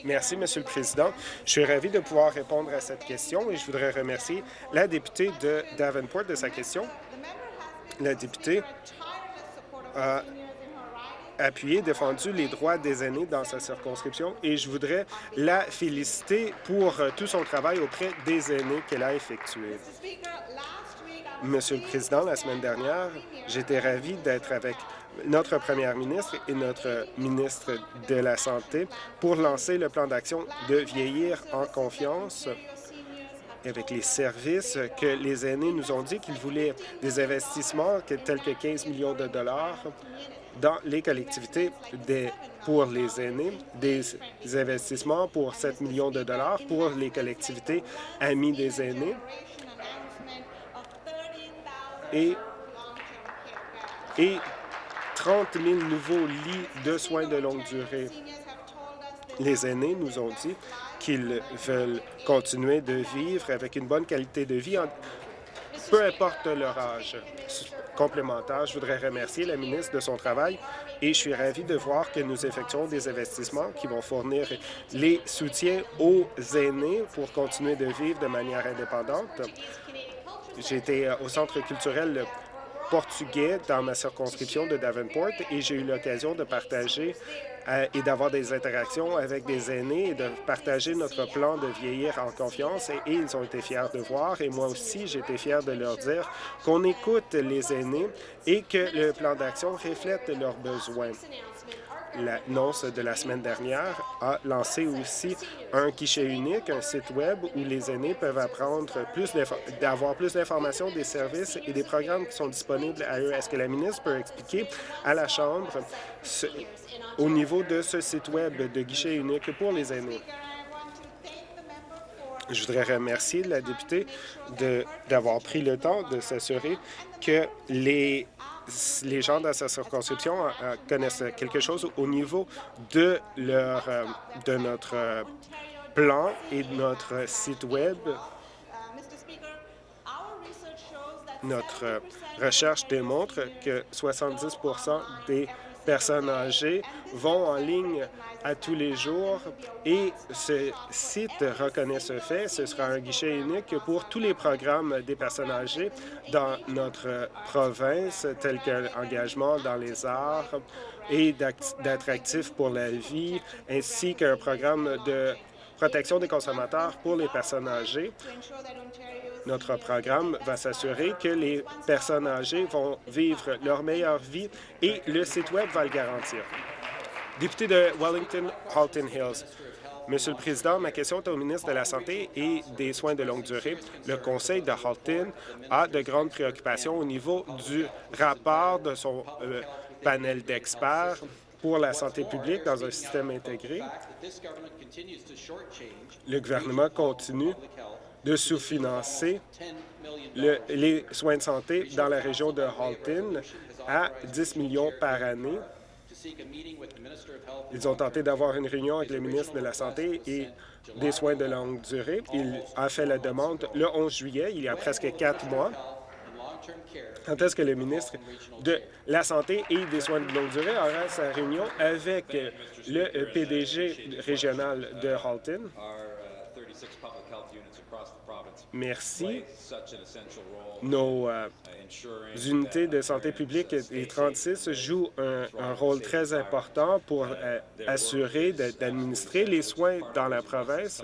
Merci, Monsieur le Président. Je suis ravi de pouvoir répondre à cette question et je voudrais remercier la députée de Davenport de sa question. La députée a appuyé, défendu les droits des aînés dans sa circonscription et je voudrais la féliciter pour euh, tout son travail auprès des aînés qu'elle a effectué. Monsieur le Président, la semaine dernière, j'étais ravi d'être avec notre première ministre et notre ministre de la Santé pour lancer le plan d'action de vieillir en confiance avec les services que les aînés nous ont dit qu'ils voulaient des investissements tels que 15 millions de dollars dans les collectivités pour les aînés, des investissements pour 7 millions de dollars pour les collectivités amies des aînés et, et 30 000 nouveaux lits de soins de longue durée. Les aînés nous ont dit qu'ils veulent continuer de vivre avec une bonne qualité de vie, peu importe leur âge. Complémentaire, je voudrais remercier la ministre de son travail et je suis ravi de voir que nous effectuons des investissements qui vont fournir les soutiens aux aînés pour continuer de vivre de manière indépendante. J'ai été au Centre culturel portugais dans ma circonscription de Davenport et j'ai eu l'occasion de partager euh, et d'avoir des interactions avec des aînés et de partager notre plan de vieillir en confiance. Et, ils ont été fiers de voir, et moi aussi, été fier de leur dire qu'on écoute les aînés et que le plan d'action reflète leurs besoins l'annonce de la semaine dernière a lancé aussi un guichet unique, un site Web où les aînés peuvent apprendre plus d'avoir plus d'informations des services et des programmes qui sont disponibles à eux. Est-ce que la ministre peut expliquer à la Chambre au niveau de ce site Web de guichet unique pour les aînés? Je voudrais remercier la députée d'avoir pris le temps de s'assurer que les les gens dans sa circonscription euh, connaissent quelque chose au niveau de, leur, euh, de notre euh, plan et de notre site Web. Notre recherche démontre que 70% des personnes âgées vont en ligne à tous les jours et ce site reconnaît ce fait. Ce sera un guichet unique pour tous les programmes des personnes âgées dans notre province, tels que l'engagement dans les arts et d'être actif pour la vie, ainsi qu'un programme de protection des consommateurs pour les personnes âgées. Notre programme va s'assurer que les personnes âgées vont vivre leur meilleure vie et le site Web va le garantir. Député de Wellington-Halton Hills. Monsieur le Président, ma question est au ministre de la Santé et des Soins de longue durée. Le Conseil de Halton a de grandes préoccupations au niveau du rapport de son euh, panel d'experts pour la santé publique dans un système intégré. Le gouvernement continue de sous-financer les soins de santé dans la région de Halton à 10 millions par année. Ils ont tenté d'avoir une réunion avec le ministre de la Santé et des soins de longue durée. Il a fait la demande le 11 juillet, il y a presque quatre mois. Quand est-ce que le ministre de la Santé et des soins de longue durée aura sa réunion avec le PDG régional de Halton? Merci. Nos euh, unités de santé publique, les 36, jouent un, rôle très important pour euh, assurer d'administrer les soins dans la province.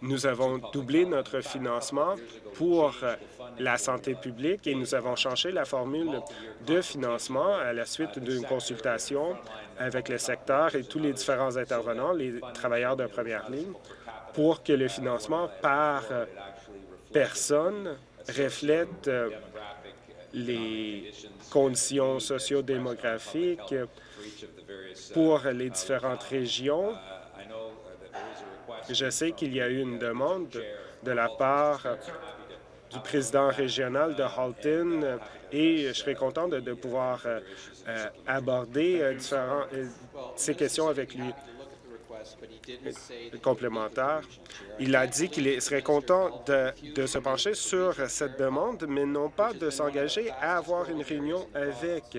Nous avons doublé notre financement pour euh, la santé publique et nous avons changé la formule de financement à la suite d'une consultation avec le secteur et tous les différents intervenants, les travailleurs de première ligne pour que le financement par personne reflète euh, les conditions socio-démographiques pour les différentes régions. Je sais qu'il y a eu une demande de la part du président régional de Halton et je serais content de, pouvoir euh, euh, aborder différents, ces questions avec lui complémentaire. Il a dit qu'il serait content de, se pencher sur cette demande, mais non pas de s'engager à avoir une réunion avec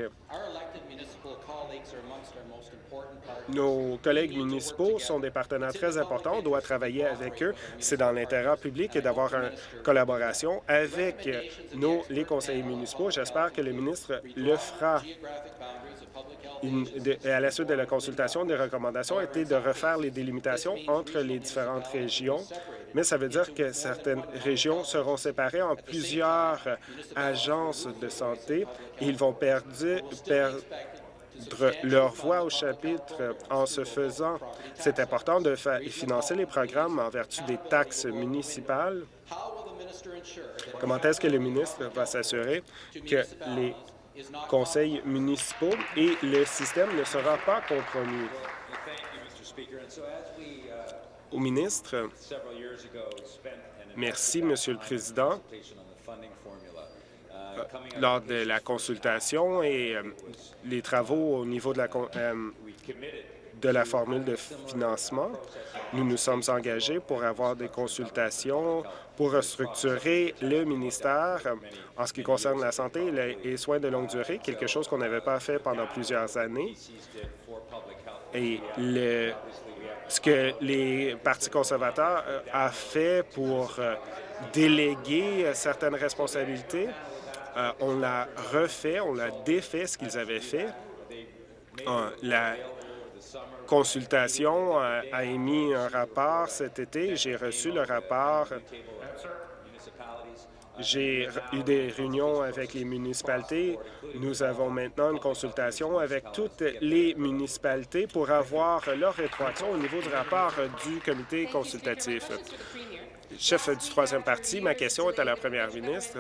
nos collègues municipaux sont des partenaires très importants. On doit travailler avec eux. C'est dans l'intérêt public d'avoir une collaboration avec nos, les conseillers municipaux. J'espère que le ministre le fera à la suite de la consultation, des recommandations étaient de refaire les délimitations entre les différentes régions, mais ça veut dire que certaines régions seront séparées en plusieurs agences de santé et ils vont perdre, perdre leur voix au chapitre en se faisant. C'est important de financer les programmes en vertu des taxes municipales. Comment est-ce que le ministre va s'assurer que les conseils municipaux et le système ne sera pas compromis? Au ministre, merci, Monsieur le Président. Euh, lors de la consultation et euh, les travaux au niveau de la, euh, de la formule de financement, nous nous sommes engagés pour avoir des consultations pour restructurer le ministère en ce qui concerne la santé et les soins de longue durée, quelque chose qu'on n'avait pas fait pendant plusieurs années. Et ce que les partis conservateurs ont fait pour déléguer certaines responsabilités Euh, on l'a refait, on l'a défait ce qu'ils avaient fait. Euh, la consultation a, a émis un rapport cet été. J'ai reçu le rapport. J'ai eu des réunions avec les municipalités. Nous avons maintenant une consultation avec toutes les municipalités pour avoir leur rétroaction au niveau du rapport du comité consultatif. Chef du troisième parti, ma question est à la première ministre.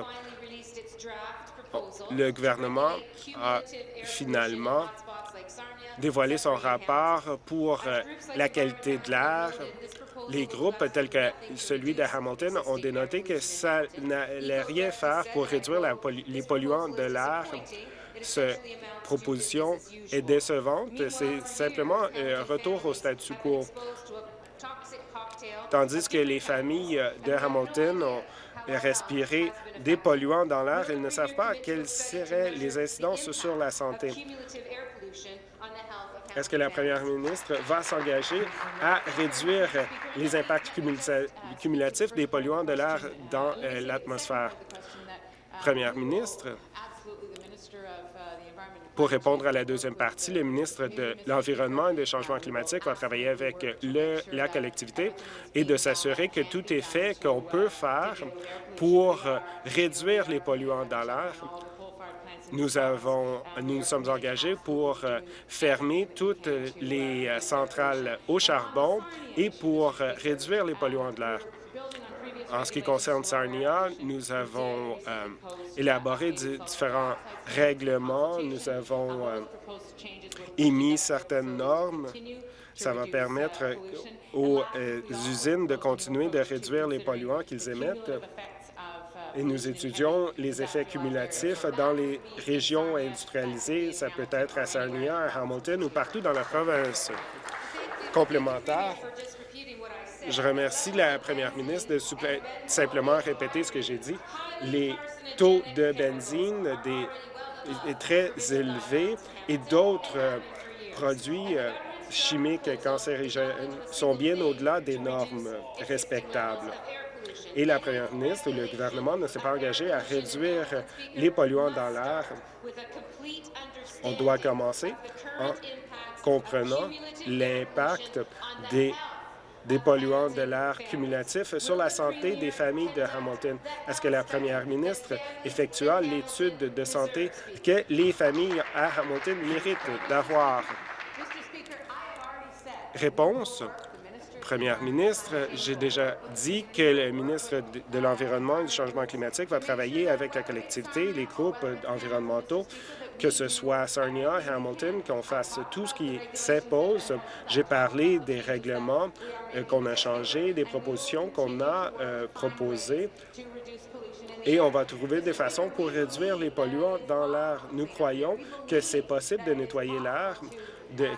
Le gouvernement a finalement dévoilé son rapport pour la qualité de l'air les groupes tels que celui de Hamilton ont dénoté que ça n'allait rien faire pour réduire les polluants de l'air. Cette proposition est décevante. C'est simplement un retour au statu quo. Tandis que les familles de Hamilton ont respiré des polluants dans l'air, ils ne savent pas quelles seraient les incidences sur la santé. Est-ce que la première ministre va s'engager à réduire les impacts cumulatifs des polluants de l'air dans euh, l'atmosphère? Première ministre, pour répondre à la deuxième partie, le ministre de l'Environnement et des Changements climatiques va travailler avec le, la collectivité et de s'assurer que tout est fait qu'on peut faire pour réduire les polluants dans l'air nous, avons, nous nous sommes engagés pour euh, fermer toutes les euh, centrales au charbon et pour euh, réduire les polluants de l'air. En ce qui concerne Sarnia, nous avons élaboré différents règlements, nous avons émis certaines normes. Ça va permettre aux usines de continuer de réduire les polluants qu'ils émettent et nous étudions les effets cumulatifs dans les régions industrialisées. Ça peut être à Sarnia, à Hamilton ou partout dans la province. Complémentaire, je remercie la première ministre de simplement répéter ce que j'ai dit. Les taux de benzine des, très élevés et d'autres euh, produits euh, chimiques cancérigènes sont bien au-delà des normes respectables et la première ministre ou le gouvernement ne s'est pas engagé à réduire les polluants dans l'air. On doit commencer en comprenant l'impact des des polluants de l'air cumulatif sur la santé des familles de Hamilton. Est-ce que la première ministre effectua l'étude de santé que les familles à Hamilton méritent d'avoir? Réponse. Première ministre, j'ai déjà dit que le ministre de l'Environnement et du Changement climatique va travailler avec la collectivité, les groupes environnementaux, que ce soit Sarnia, Hamilton, qu'on fasse tout ce qui s'impose. J'ai parlé des règlements euh, qu'on a changés, des propositions qu'on a euh, proposées et on va trouver des façons pour réduire les polluants dans l'air. Nous croyons que c'est possible de nettoyer l'air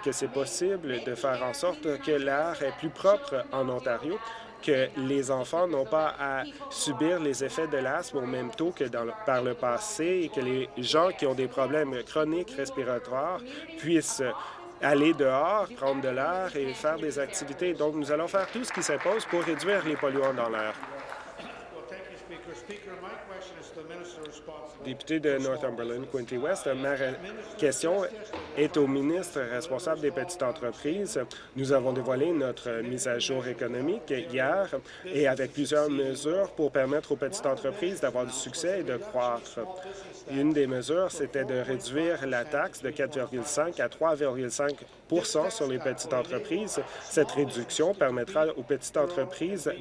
que c'est possible de faire en sorte que l'air est plus propre en Ontario, que les enfants n'ont pas à subir les effets de l'asthme au même taux que par le passé et que les gens qui ont des problèmes chroniques respiratoires puissent aller dehors, prendre de l'air et faire des activités. Donc, nous allons faire tout ce qui s'impose pour réduire les polluants dans l'air. Député de Northumberland, Quinty West, ma question est au ministre responsable des petites entreprises. Nous avons dévoilé notre mise à jour économique hier et avec plusieurs mesures pour permettre aux petites entreprises d'avoir du succès et de croître. Une des mesures, c'était de réduire la taxe de 4,5 à 3,5 sur les petites entreprises. Cette réduction permettra aux petites entreprises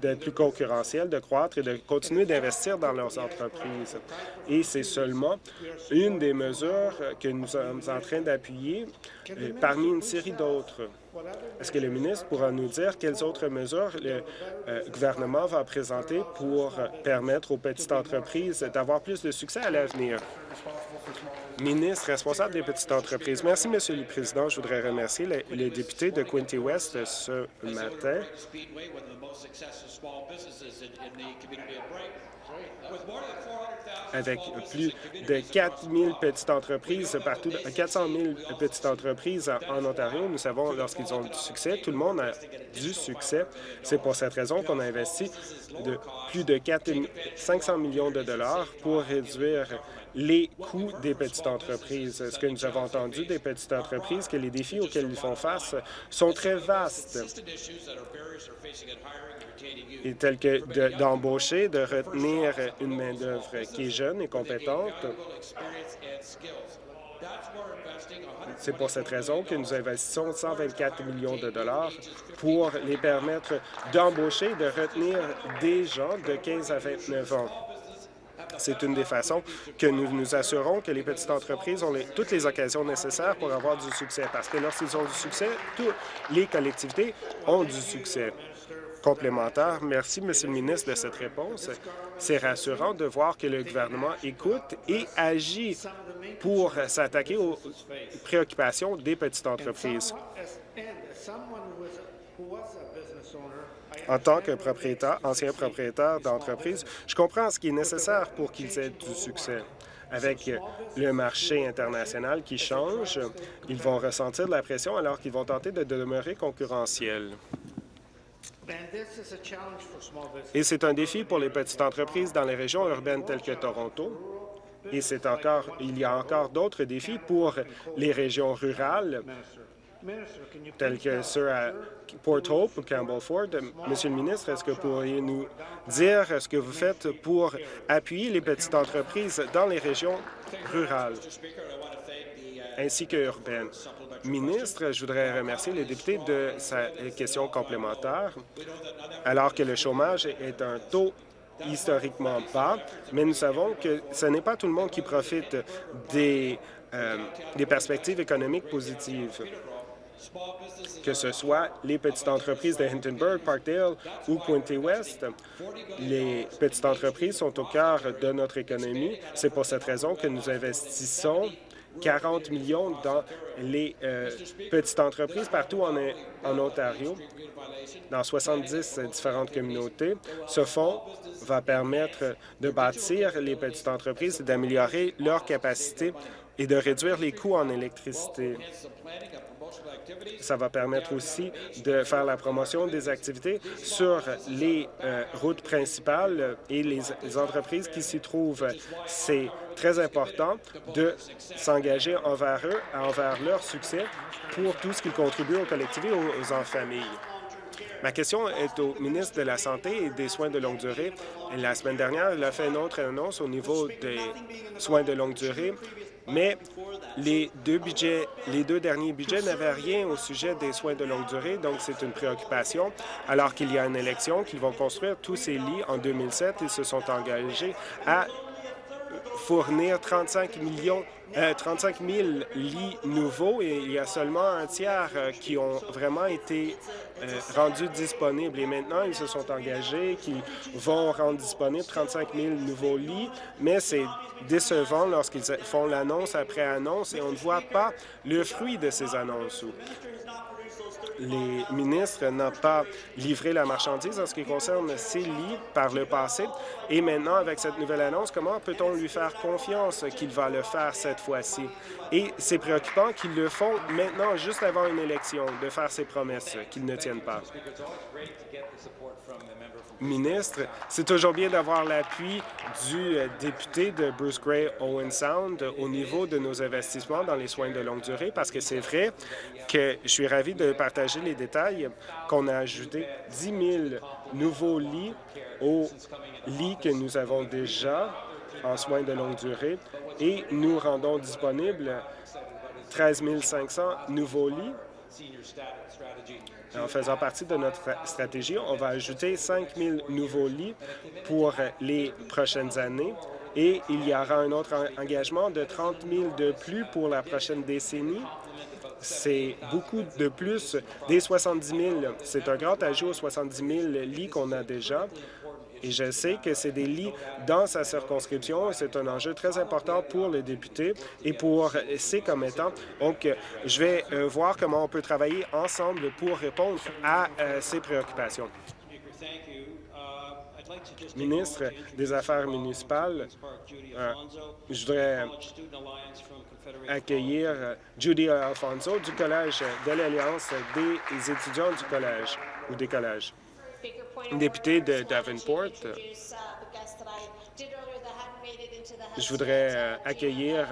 d'être plus concurrentielles, de croître et de continuer d'investir dans leurs entreprises. Et c'est seulement une des mesures que nous sommes en train d'appuyer euh, parmi une série d'autres. Est-ce que le ministre pourra nous dire quelles autres mesures le euh, gouvernement va présenter pour permettre aux petites entreprises d'avoir plus de succès à l'avenir? Ministre responsable des petites entreprises. Merci, Monsieur le Président. Je voudrais remercier les, députés de Quinty West ce matin. Avec plus de 4 000 petites entreprises partout, 400 000 petites entreprises en Ontario, nous savons lorsqu'ils qu'ils ont du succès. Tout le monde a du succès. C'est pour cette raison qu'on a investi de plus de 4 500 millions de dollars pour réduire les coûts des petites entreprises. Ce que nous avons entendu des petites entreprises, que les défis auxquels ils font face sont très vastes, et tels que d'embaucher, de, retenir une main-d'œuvre qui est jeune et compétente. C'est pour cette raison que nous investissons 124 millions de dollars pour les permettre d'embaucher et de retenir des gens de 15 à 29 ans. C'est une des façons que nous nous assurons que les petites entreprises ont toutes les occasions nécessaires pour avoir du succès, parce que lorsqu'ils ont du succès, toutes les collectivités ont du succès. Complémentaire. Merci, Monsieur le ministre, de cette réponse. C'est rassurant de voir que le gouvernement écoute et agit pour s'attaquer aux préoccupations des petites entreprises. En tant que propriétaire, ancien propriétaire d'entreprise, je comprends ce qui est nécessaire pour qu'ils aient du succès. Avec le marché international qui change, ils vont ressentir de la pression alors qu'ils vont tenter de demeurer concurrentiels. Et c'est un défi pour les petites entreprises dans les régions urbaines telles que Toronto. Et il y a encore d'autres défis pour les régions rurales telles que ceux à Port Hope ou Campbell Ford. Monsieur le ministre, est-ce que vous pourriez nous dire ce que vous faites pour appuyer les petites entreprises dans les régions rurales ainsi que urbaines? Ministre, je voudrais remercier les députés de sa question complémentaire. Alors que le chômage est un taux historiquement bas, mais nous savons que ce n'est pas tout le monde qui profite des, euh, des perspectives économiques positives que ce soit les petites entreprises de Hintonburg, Parkdale ou Quinte West. Les petites entreprises sont au cœur de notre économie. C'est pour cette raison que nous investissons 40 millions dans les euh, petites entreprises partout en, en Ontario, dans 70 différentes communautés. Ce fonds va permettre de bâtir les petites entreprises et d'améliorer leur capacité et de réduire les coûts en électricité. Ça va permettre aussi de faire la promotion des activités sur les euh, routes principales et les, entreprises qui s'y trouvent. C'est très important de s'engager envers eux, envers leur succès pour tout ce qui contribue aux collectivités et aux, en famille. Ma question est au ministre de la Santé et des soins de longue durée. La semaine dernière, il a fait une autre annonce au niveau des soins de longue durée mais les deux derniers budgets n'avaient rien au sujet des soins de longue durée, donc c'est une préoccupation. Alors qu'il y a une élection, qu'ils vont construire tous ces lits en 2007, ils se sont engagés à fournir 35 millions 35 000 lits nouveaux et il y a seulement un tiers euh, qui ont vraiment été euh, rendus disponibles. Et maintenant, ils se sont engagés qu'ils vont rendre disponibles 35 000 nouveaux lits, mais c'est décevant lorsqu'ils font l'annonce après annonce et on ne voit pas le fruit de ces annonces les ministres n'ont pas livré la marchandise en ce qui concerne ces lits par le passé. Et maintenant, avec cette nouvelle annonce, comment peut-on lui faire confiance qu'il va le faire cette fois-ci? Et c'est préoccupant qu'ils le font maintenant, juste avant une élection, de faire ces promesses qu'ils ne tiennent pas ministre. C'est toujours bien d'avoir l'appui du euh, député de Bruce Gray Owen Sound au niveau de nos investissements dans les soins de longue durée parce que c'est vrai que je suis ravi de partager les détails qu'on a ajouté 10 000 nouveaux lits aux lits que nous avons déjà en soins de longue durée et nous rendons disponibles 13 500 nouveaux lits en faisant partie de notre stratégie, on va ajouter 5 000 nouveaux lits pour les prochaines années et il y aura un autre engagement de 30 000 de plus pour la prochaine décennie. C'est beaucoup de plus des 70 000. C'est un grand ajout aux 70 000 lits qu'on a déjà. Et je sais que c'est des lits dans sa circonscription. C'est un enjeu très important pour les députés et pour ses commettants. Donc, je vais euh, voir comment on peut travailler ensemble pour répondre à euh, ces préoccupations. ministre des Affaires municipales, euh, je voudrais accueillir Judy Alfonso du Collège de l'Alliance des étudiants du collège ou des collèges. Député de Davenport, je voudrais euh, accueillir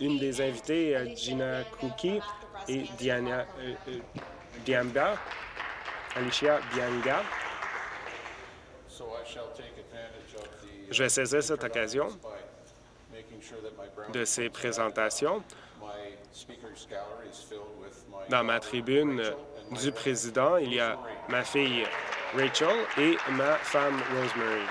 une des invitées, Gina Cookie et Diana Alicia Bianga. Je vais saisir cette occasion de ces présentations. Dans ma tribune du président, il y a ma fille Rachel et ma femme Rosemary.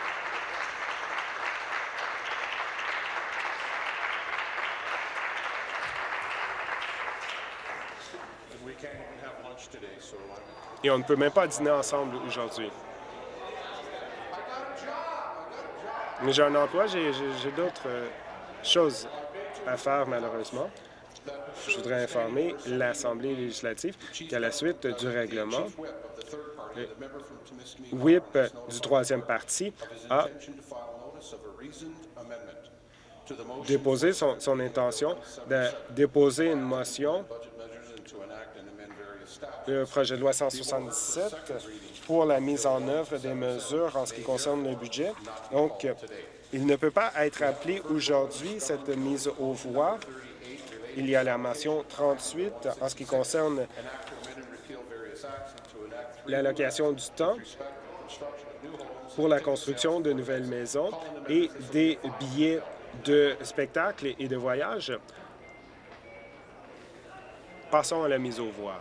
Et on ne peut même pas dîner ensemble aujourd'hui. Mais j'ai un emploi, j'ai d'autres euh, choses à faire, malheureusement. Je voudrais informer l'Assemblée législative qu'à la suite du règlement, le whip du troisième parti a déposé son, intention de déposer une motion le projet de loi 177 pour la mise en œuvre des mesures en ce qui concerne le budget. Donc, il ne peut pas être appelé aujourd'hui, cette mise aux voix. Il y a la motion 38 en ce qui concerne l'allocation du temps pour la construction de nouvelles maisons et des billets de spectacle et de voyage. Passons à la mise aux voix.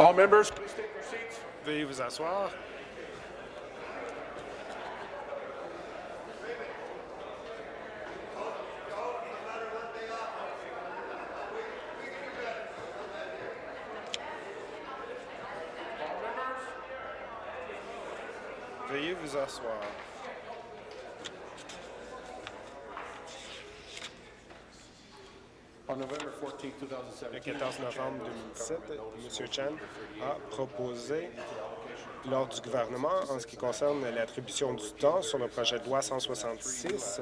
All members, please take your seats. Veuillez vous asseoir. Veuillez vous asseoir. Le 14 novembre 2017, M. Chan a proposé lors du gouvernement en ce qui concerne l'attribution du temps sur le projet de loi 166,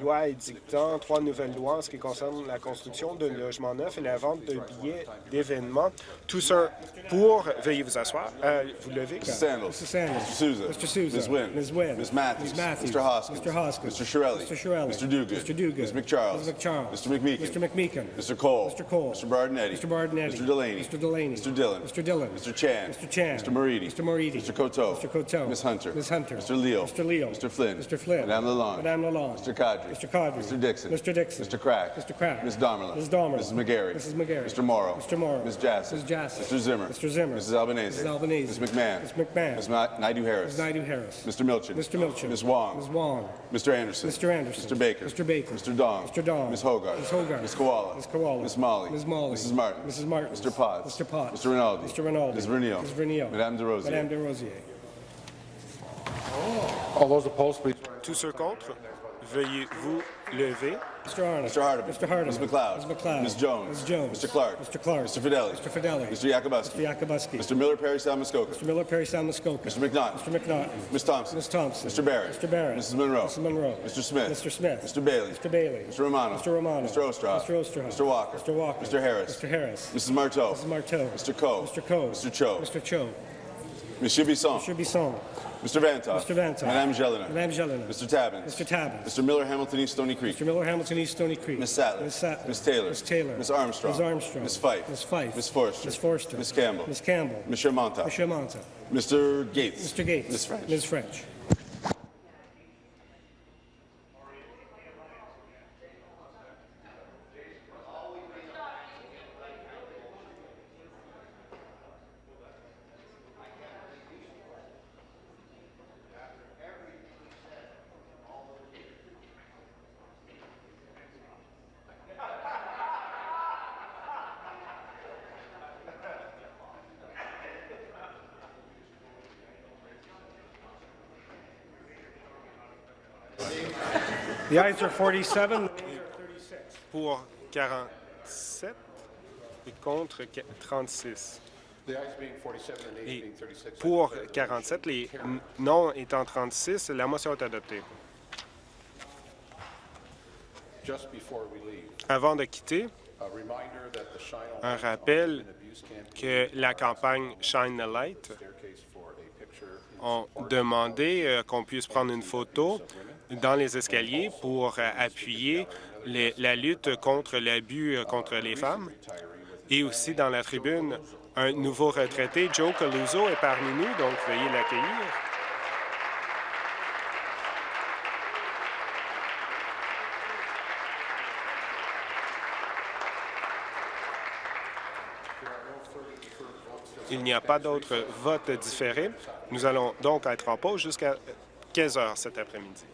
loi édictant trois nouvelles lois en ce qui concerne la construction de logements neufs et la vente de billets d'événements. Tout ça pour, veuillez vous asseoir, euh, vous levez. Mr. Sandals. Mr. Sanders. Mr. Souza. Mr. Souza. Ms. Wynn. Ms. Wynn. Ms. Matthews. Ms. Matthews. Mr. Hoskins. Mr. Hoskins. Mr. Shirelli. Mr. Shirelli. Mr. Duguid. Mr. Duguid. Ms. McCharles. Ms. McCharles. Mr. McMeekin. Mr. McMeekin. Mr. Cole. Mr. Cole. Mr. Bardinetti. Mr. Bardinetti. Mr. Delaney. Mr. Delaney. Mr. Dillon. Mr. Dillon. Mr. Chan. Mr. Chan. Mr. Moridi. Mr. Moridi. Mr. Coteau. Mr. Coteau. Ms. Hunter. Ms. Hunter. Mr. Leo. Mr. Leo. Mr. Flynn. Mr. Flynn. Madame Lalonde. Madame Lalonde. Mr. Kadri. Mr. Kadri. Mr. Dixon. Mr. Dixon. Mr. Crack. Mr. Crack. Ms. Damerla. Ms. Damerla. Mrs. McGarry. Mrs. McGarry. Mr. Morrow. Mr. Morrow. Ms. Jassy. Ms. Jassy. Mr. Zimmer. Mr. Zimmer. Mrs. Albanese. Mrs. Albanese. Ms. McMahon. Ms. McMahon. Ms. Ma- Naidu Harris. Ms. Naidu Harris. Mr. Milchin. Mr. Milchin. Ms. Wong. Ms. Wong. Mr. Anderson. Mr. Anderson. Mr. Baker. Mr. Baker. Mr. Dong. Mr. Dong. Ms. Hogarth. Ms. Hogarth. Ms. Koala. Ms. Koala. Ms. Molly. Ms. Molly. Mrs. Martin. Mrs. Martin. Mr. Potts. Mr. Potts. Mr. Rinaldi. Mr. Rinaldi. Ms. Vernio. Ms. Vernio. Madame De Rosier. Madame de Rosier. All those opposed, please. Tous ceux contre, veuillez vous lever. Mr. Arnott. Mr. Hardeman. Mr. Hardeman. Ms. McLeod. Ms. McLeod. Ms. Jones. Ms. Jones. Mr. Clark. Mr. Clark. Mr. Fidelli. Mr. Fidelli. Mr. Yakubuski. Mr. Yakubuski. Mr. Miller Perry Salmuskoka. Mr. Miller, Perry Salmuskoka. Mr. McNaughton. Mr. McNaughton. Ms. Thompson. Ms. Thompson. Mr. Barrett. Mr. Barrett. Mrs. Monroe. Mrs. Monroe. Mr. Smith. Mr. Smith. Mr. Bailey. Mr. Bailey. Mr. Romano. Mr. Romano. Mr. Ostroff. Mr. Ostroff. Mr. Walker. Mr. Walker. Mr. Harris. Mr. Harris. Mrs. Marteau. Mrs. Marteau. Mr. Coe. Mr. Coe. Mr. Cho. Mr. Cho. Monsieur Bisson. Mr. Bisson. Mr. Vantoff. Mr. Vantoff. Madame Jelena. Madame Jelena. Mr. Tabbins. Mr. Tabbins. Mr. Miller Hamilton East Stony Creek. Mr. Miller, Hamilton East Stony Creek. Ms. Sattler. Ms. Sattler. Ms. Taylor. Ms. Taylor. Ms. Armstrong. Ms. Armstrong. Ms. Fife. Ms. Fife. Ms. Forster. Ms. Forster. Ms. Campbell. Ms. Campbell. Monsieur Monta. Monsieur Manta. Mr. Gates. Mr. Gates. Ms. French. Ms. French. The ayes are 47. Pour 47 et contre qu- 36. The ayes being 47 and nays Et being 36. pour 47, les non étant 36, la motion est adoptée. Just before we leave, Avant de quitter, a reminder that the Shine All un rappel que la campagne Shine the Light ont demandé euh, qu'on puisse prendre une photo dans les escaliers pour euh, appuyer la lutte contre l'abus euh, contre les femmes. Et aussi dans la tribune, un nouveau retraité, Joe Caluso, est parmi nous, donc veuillez l'accueillir. Il n'y a pas d'autres votes différés. Nous allons donc être en pause jusqu'à 15 heures cet après-midi.